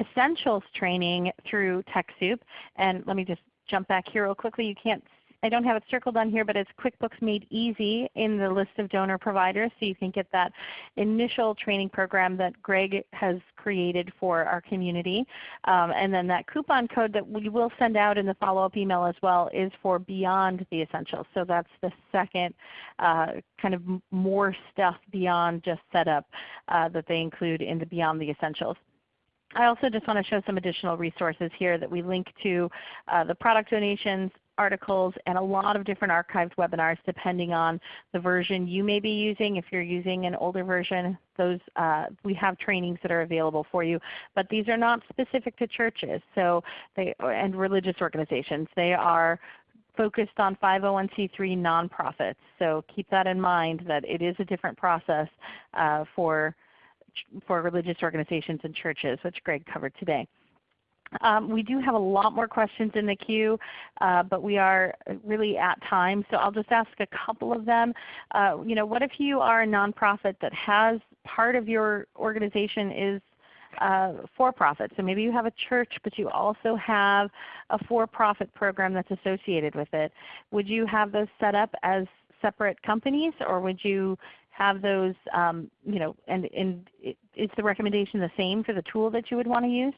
Essentials training through TechSoup. And let me just jump back here real quickly. You can't I don't have it circled on here, but it's QuickBooks Made Easy in the list of donor providers. So you can get that initial training program that Greg has created for our community. Um, and then that coupon code that we will send out in the follow-up email as well is for Beyond the Essentials. So that's the second uh, kind of more stuff beyond just setup uh, that they include in the Beyond the Essentials. I also just want to show some additional resources here that we link to uh, the product donations, articles, and a lot of different archived webinars depending on the version you may be using. If you're using an older version, those uh, we have trainings that are available for you. But these are not specific to churches so they, and religious organizations. They are focused on 501c3 nonprofits. So keep that in mind that it is a different process uh, for, for religious organizations and churches, which Greg covered today. Um, we do have a lot more questions in the queue, uh, but we are really at time. So I'll just ask a couple of them. Uh, you know, what if you are a nonprofit that has part of your organization is uh, for-profit. So maybe you have a church, but you also have a for-profit program that's associated with it. Would you have those set up as separate companies, or would you have those, um, you know, and, and is the recommendation the same for the tool that you would want to use?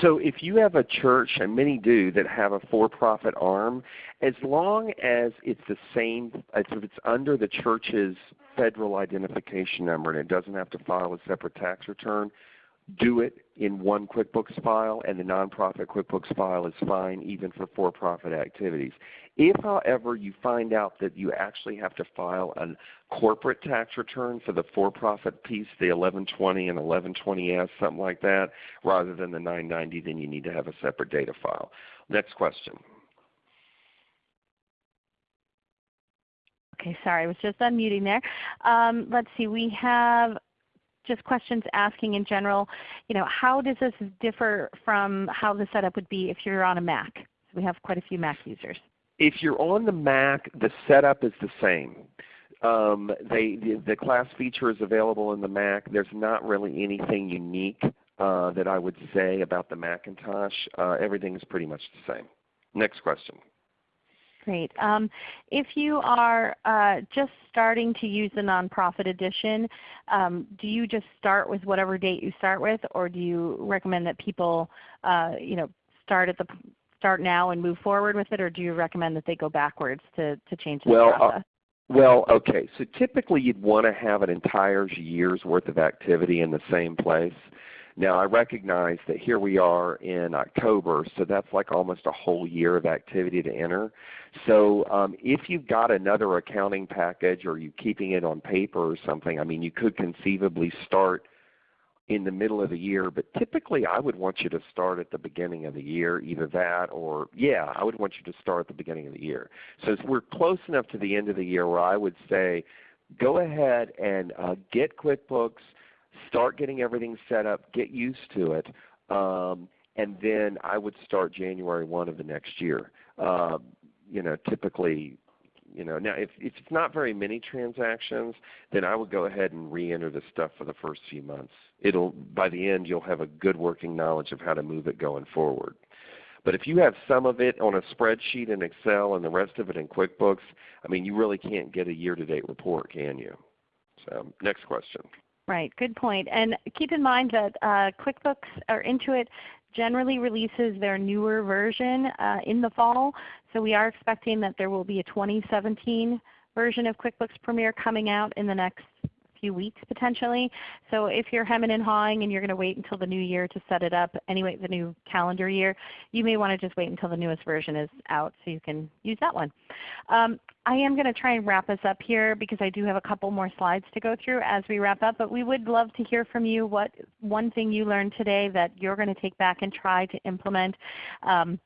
So if you have a church, and many do, that have a for-profit arm, as long as it's the same, if it's under the church's federal identification number and it doesn't have to file a separate tax return, do it in one QuickBooks file and the nonprofit QuickBooks file is fine even for for-profit activities. If however you find out that you actually have to file a corporate tax return for the for-profit piece, the 1120 and 1120S, something like that, rather than the 990, then you need to have a separate data file. Next question. Okay, sorry, I was just unmuting there. Um, let's see, we have just questions asking in general, you know, how does this differ from how the setup would be if you're on a Mac? we have quite a few Mac users. If you're on the Mac, the setup is the same. Um, they, the, the, class feature is available in the Mac. There's not really anything unique uh, that I would say about the Macintosh. Uh, everything is pretty much the same. Next question. Great. Um, if you are uh, just starting to use the nonprofit edition, um, do you just start with whatever date you start with, or do you recommend that people, uh, you know, start at the start now and move forward with it, or do you recommend that they go backwards to to change the well, uh, process? Uh, well, okay. So typically you'd want to have an entire year's worth of activity in the same place. Now I recognize that here we are in October, so that's like almost a whole year of activity to enter. So um, if you've got another accounting package or you're keeping it on paper or something, I mean you could conceivably start in the middle of the year, but typically I would want you to start at the beginning of the year, either that or, yeah, I would want you to start at the beginning of the year. So we're close enough to the end of the year where I would say go ahead and uh, get QuickBooks, start getting everything set up, get used to it, um, and then I would start January 1 of the next year. Uh, you know, typically, you know, now if, if it's not very many transactions, then I would go ahead and re-enter the stuff for the first few months. It'll, by the end, you'll have a good working knowledge of how to move it going forward. But if you have some of it on a spreadsheet in Excel and the rest of it in QuickBooks, I mean, you really can't get a year-to-date report, can you? So, next question. Right, good point. And keep in mind that uh, QuickBooks or Intuit generally releases their newer version uh, in the fall. So we are expecting that there will be a 2017 version of QuickBooks Premier coming out in the next few weeks potentially. So if you're hemming and hawing and you're going to wait until the new year to set it up, anyway the new calendar year, you may want to just wait until the newest version is out so you can use that one. Um, I am going to try and wrap us up here because I do have a couple more slides to go through as we wrap up. But we would love to hear from you what one thing you learned today that you're going to take back and try to implement. Um,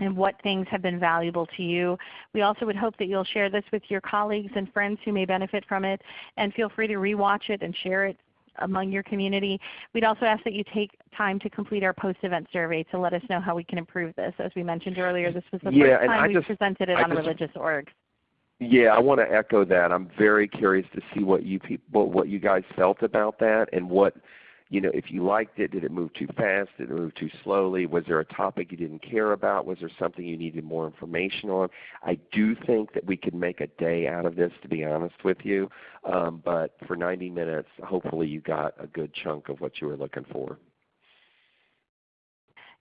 and what things have been valuable to you. We also would hope that you'll share this with your colleagues and friends who may benefit from it, and feel free to rewatch it and share it among your community. We'd also ask that you take time to complete our post-event survey to let us know how we can improve this. As we mentioned earlier, this was the yeah, first time we just, presented it I on just, religious orgs. Yeah, I want to echo that. I'm very curious to see what you people, what you guys felt about that, and what you know, if you liked it, did it move too fast? Did it move too slowly? Was there a topic you didn't care about? Was there something you needed more information on? I do think that we could make a day out of this, to be honest with you. Um, but for 90 minutes, hopefully you got a good chunk of what you were looking for.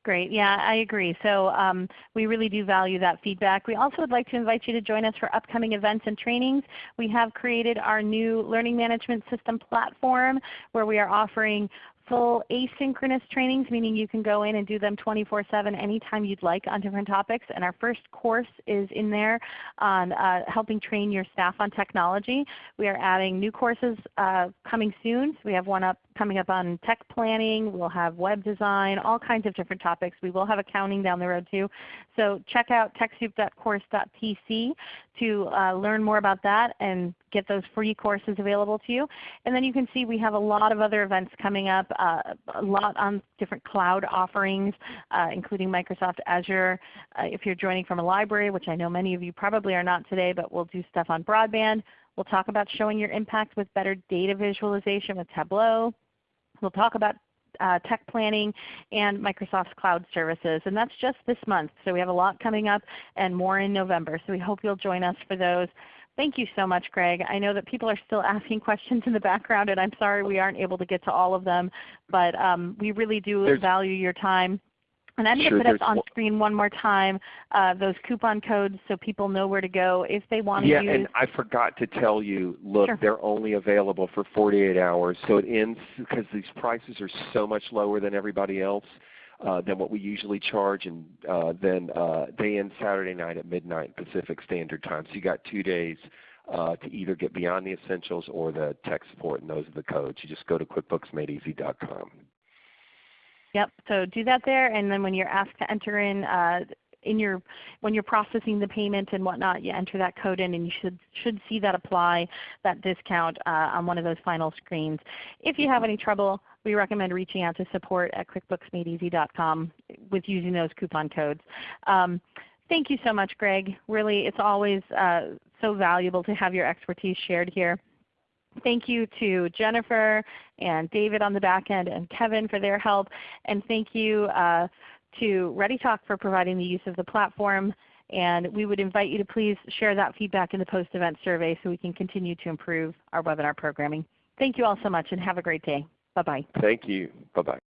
Great. Yeah, I agree. So um, we really do value that feedback. We also would like to invite you to join us for upcoming events and trainings. We have created our new Learning Management System platform where we are offering full asynchronous trainings, meaning you can go in and do them 24-7 anytime you'd like on different topics. And our first course is in there on uh, helping train your staff on technology. We are adding new courses uh, coming soon. So we have one up coming up on tech planning. We'll have web design, all kinds of different topics. We will have accounting down the road too. So check out TechSoup.course.tc to uh, learn more about that and get those free courses available to you. And then you can see we have a lot of other events coming up, uh, a lot on different cloud offerings, uh, including Microsoft Azure. Uh, if you're joining from a library, which I know many of you probably are not today, but we'll do stuff on broadband. We'll talk about showing your impact with better data visualization with Tableau. We'll talk about uh, tech planning and Microsoft's cloud services. And that's just this month. So we have a lot coming up and more in November. So we hope you'll join us for those. Thank you so much, Greg. I know that people are still asking questions in the background, and I'm sorry we aren't able to get to all of them. But um, we really do There's, value your time. And I'm going Sure, to put up on screen one more time uh, those coupon codes so people know where to go if they want to Yeah, use. and I forgot to tell you, look, Sure. they're only available for 48 hours. So it ends because these prices are so much lower than everybody else uh, than what we usually charge, and uh, then uh, they end Saturday night at midnight Pacific Standard Time. So you got two days uh, to either get Beyond the Essentials or the tech support, and those are the codes. You just go to QuickBooksMadeEasy.com. Yep. So do that there, and then when you're asked to enter in uh, in your when you're processing the payment and whatnot, you enter that code in, and you should should see that apply that discount uh, on one of those final screens. If you have any trouble, we recommend reaching out to support at QuickBooksMadeEasy.com with using those coupon codes. Um, thank you so much, Greg. Really, it's always uh, so valuable to have your expertise shared here. Thank you to Jennifer and David on the back end and Kevin for their help. And thank you uh, to ReadyTalk for providing the use of the platform. And we would invite you to please share that feedback in the post-event survey so we can continue to improve our webinar programming. Thank you all so much and have a great day. Bye-bye. Thank you. Bye-bye.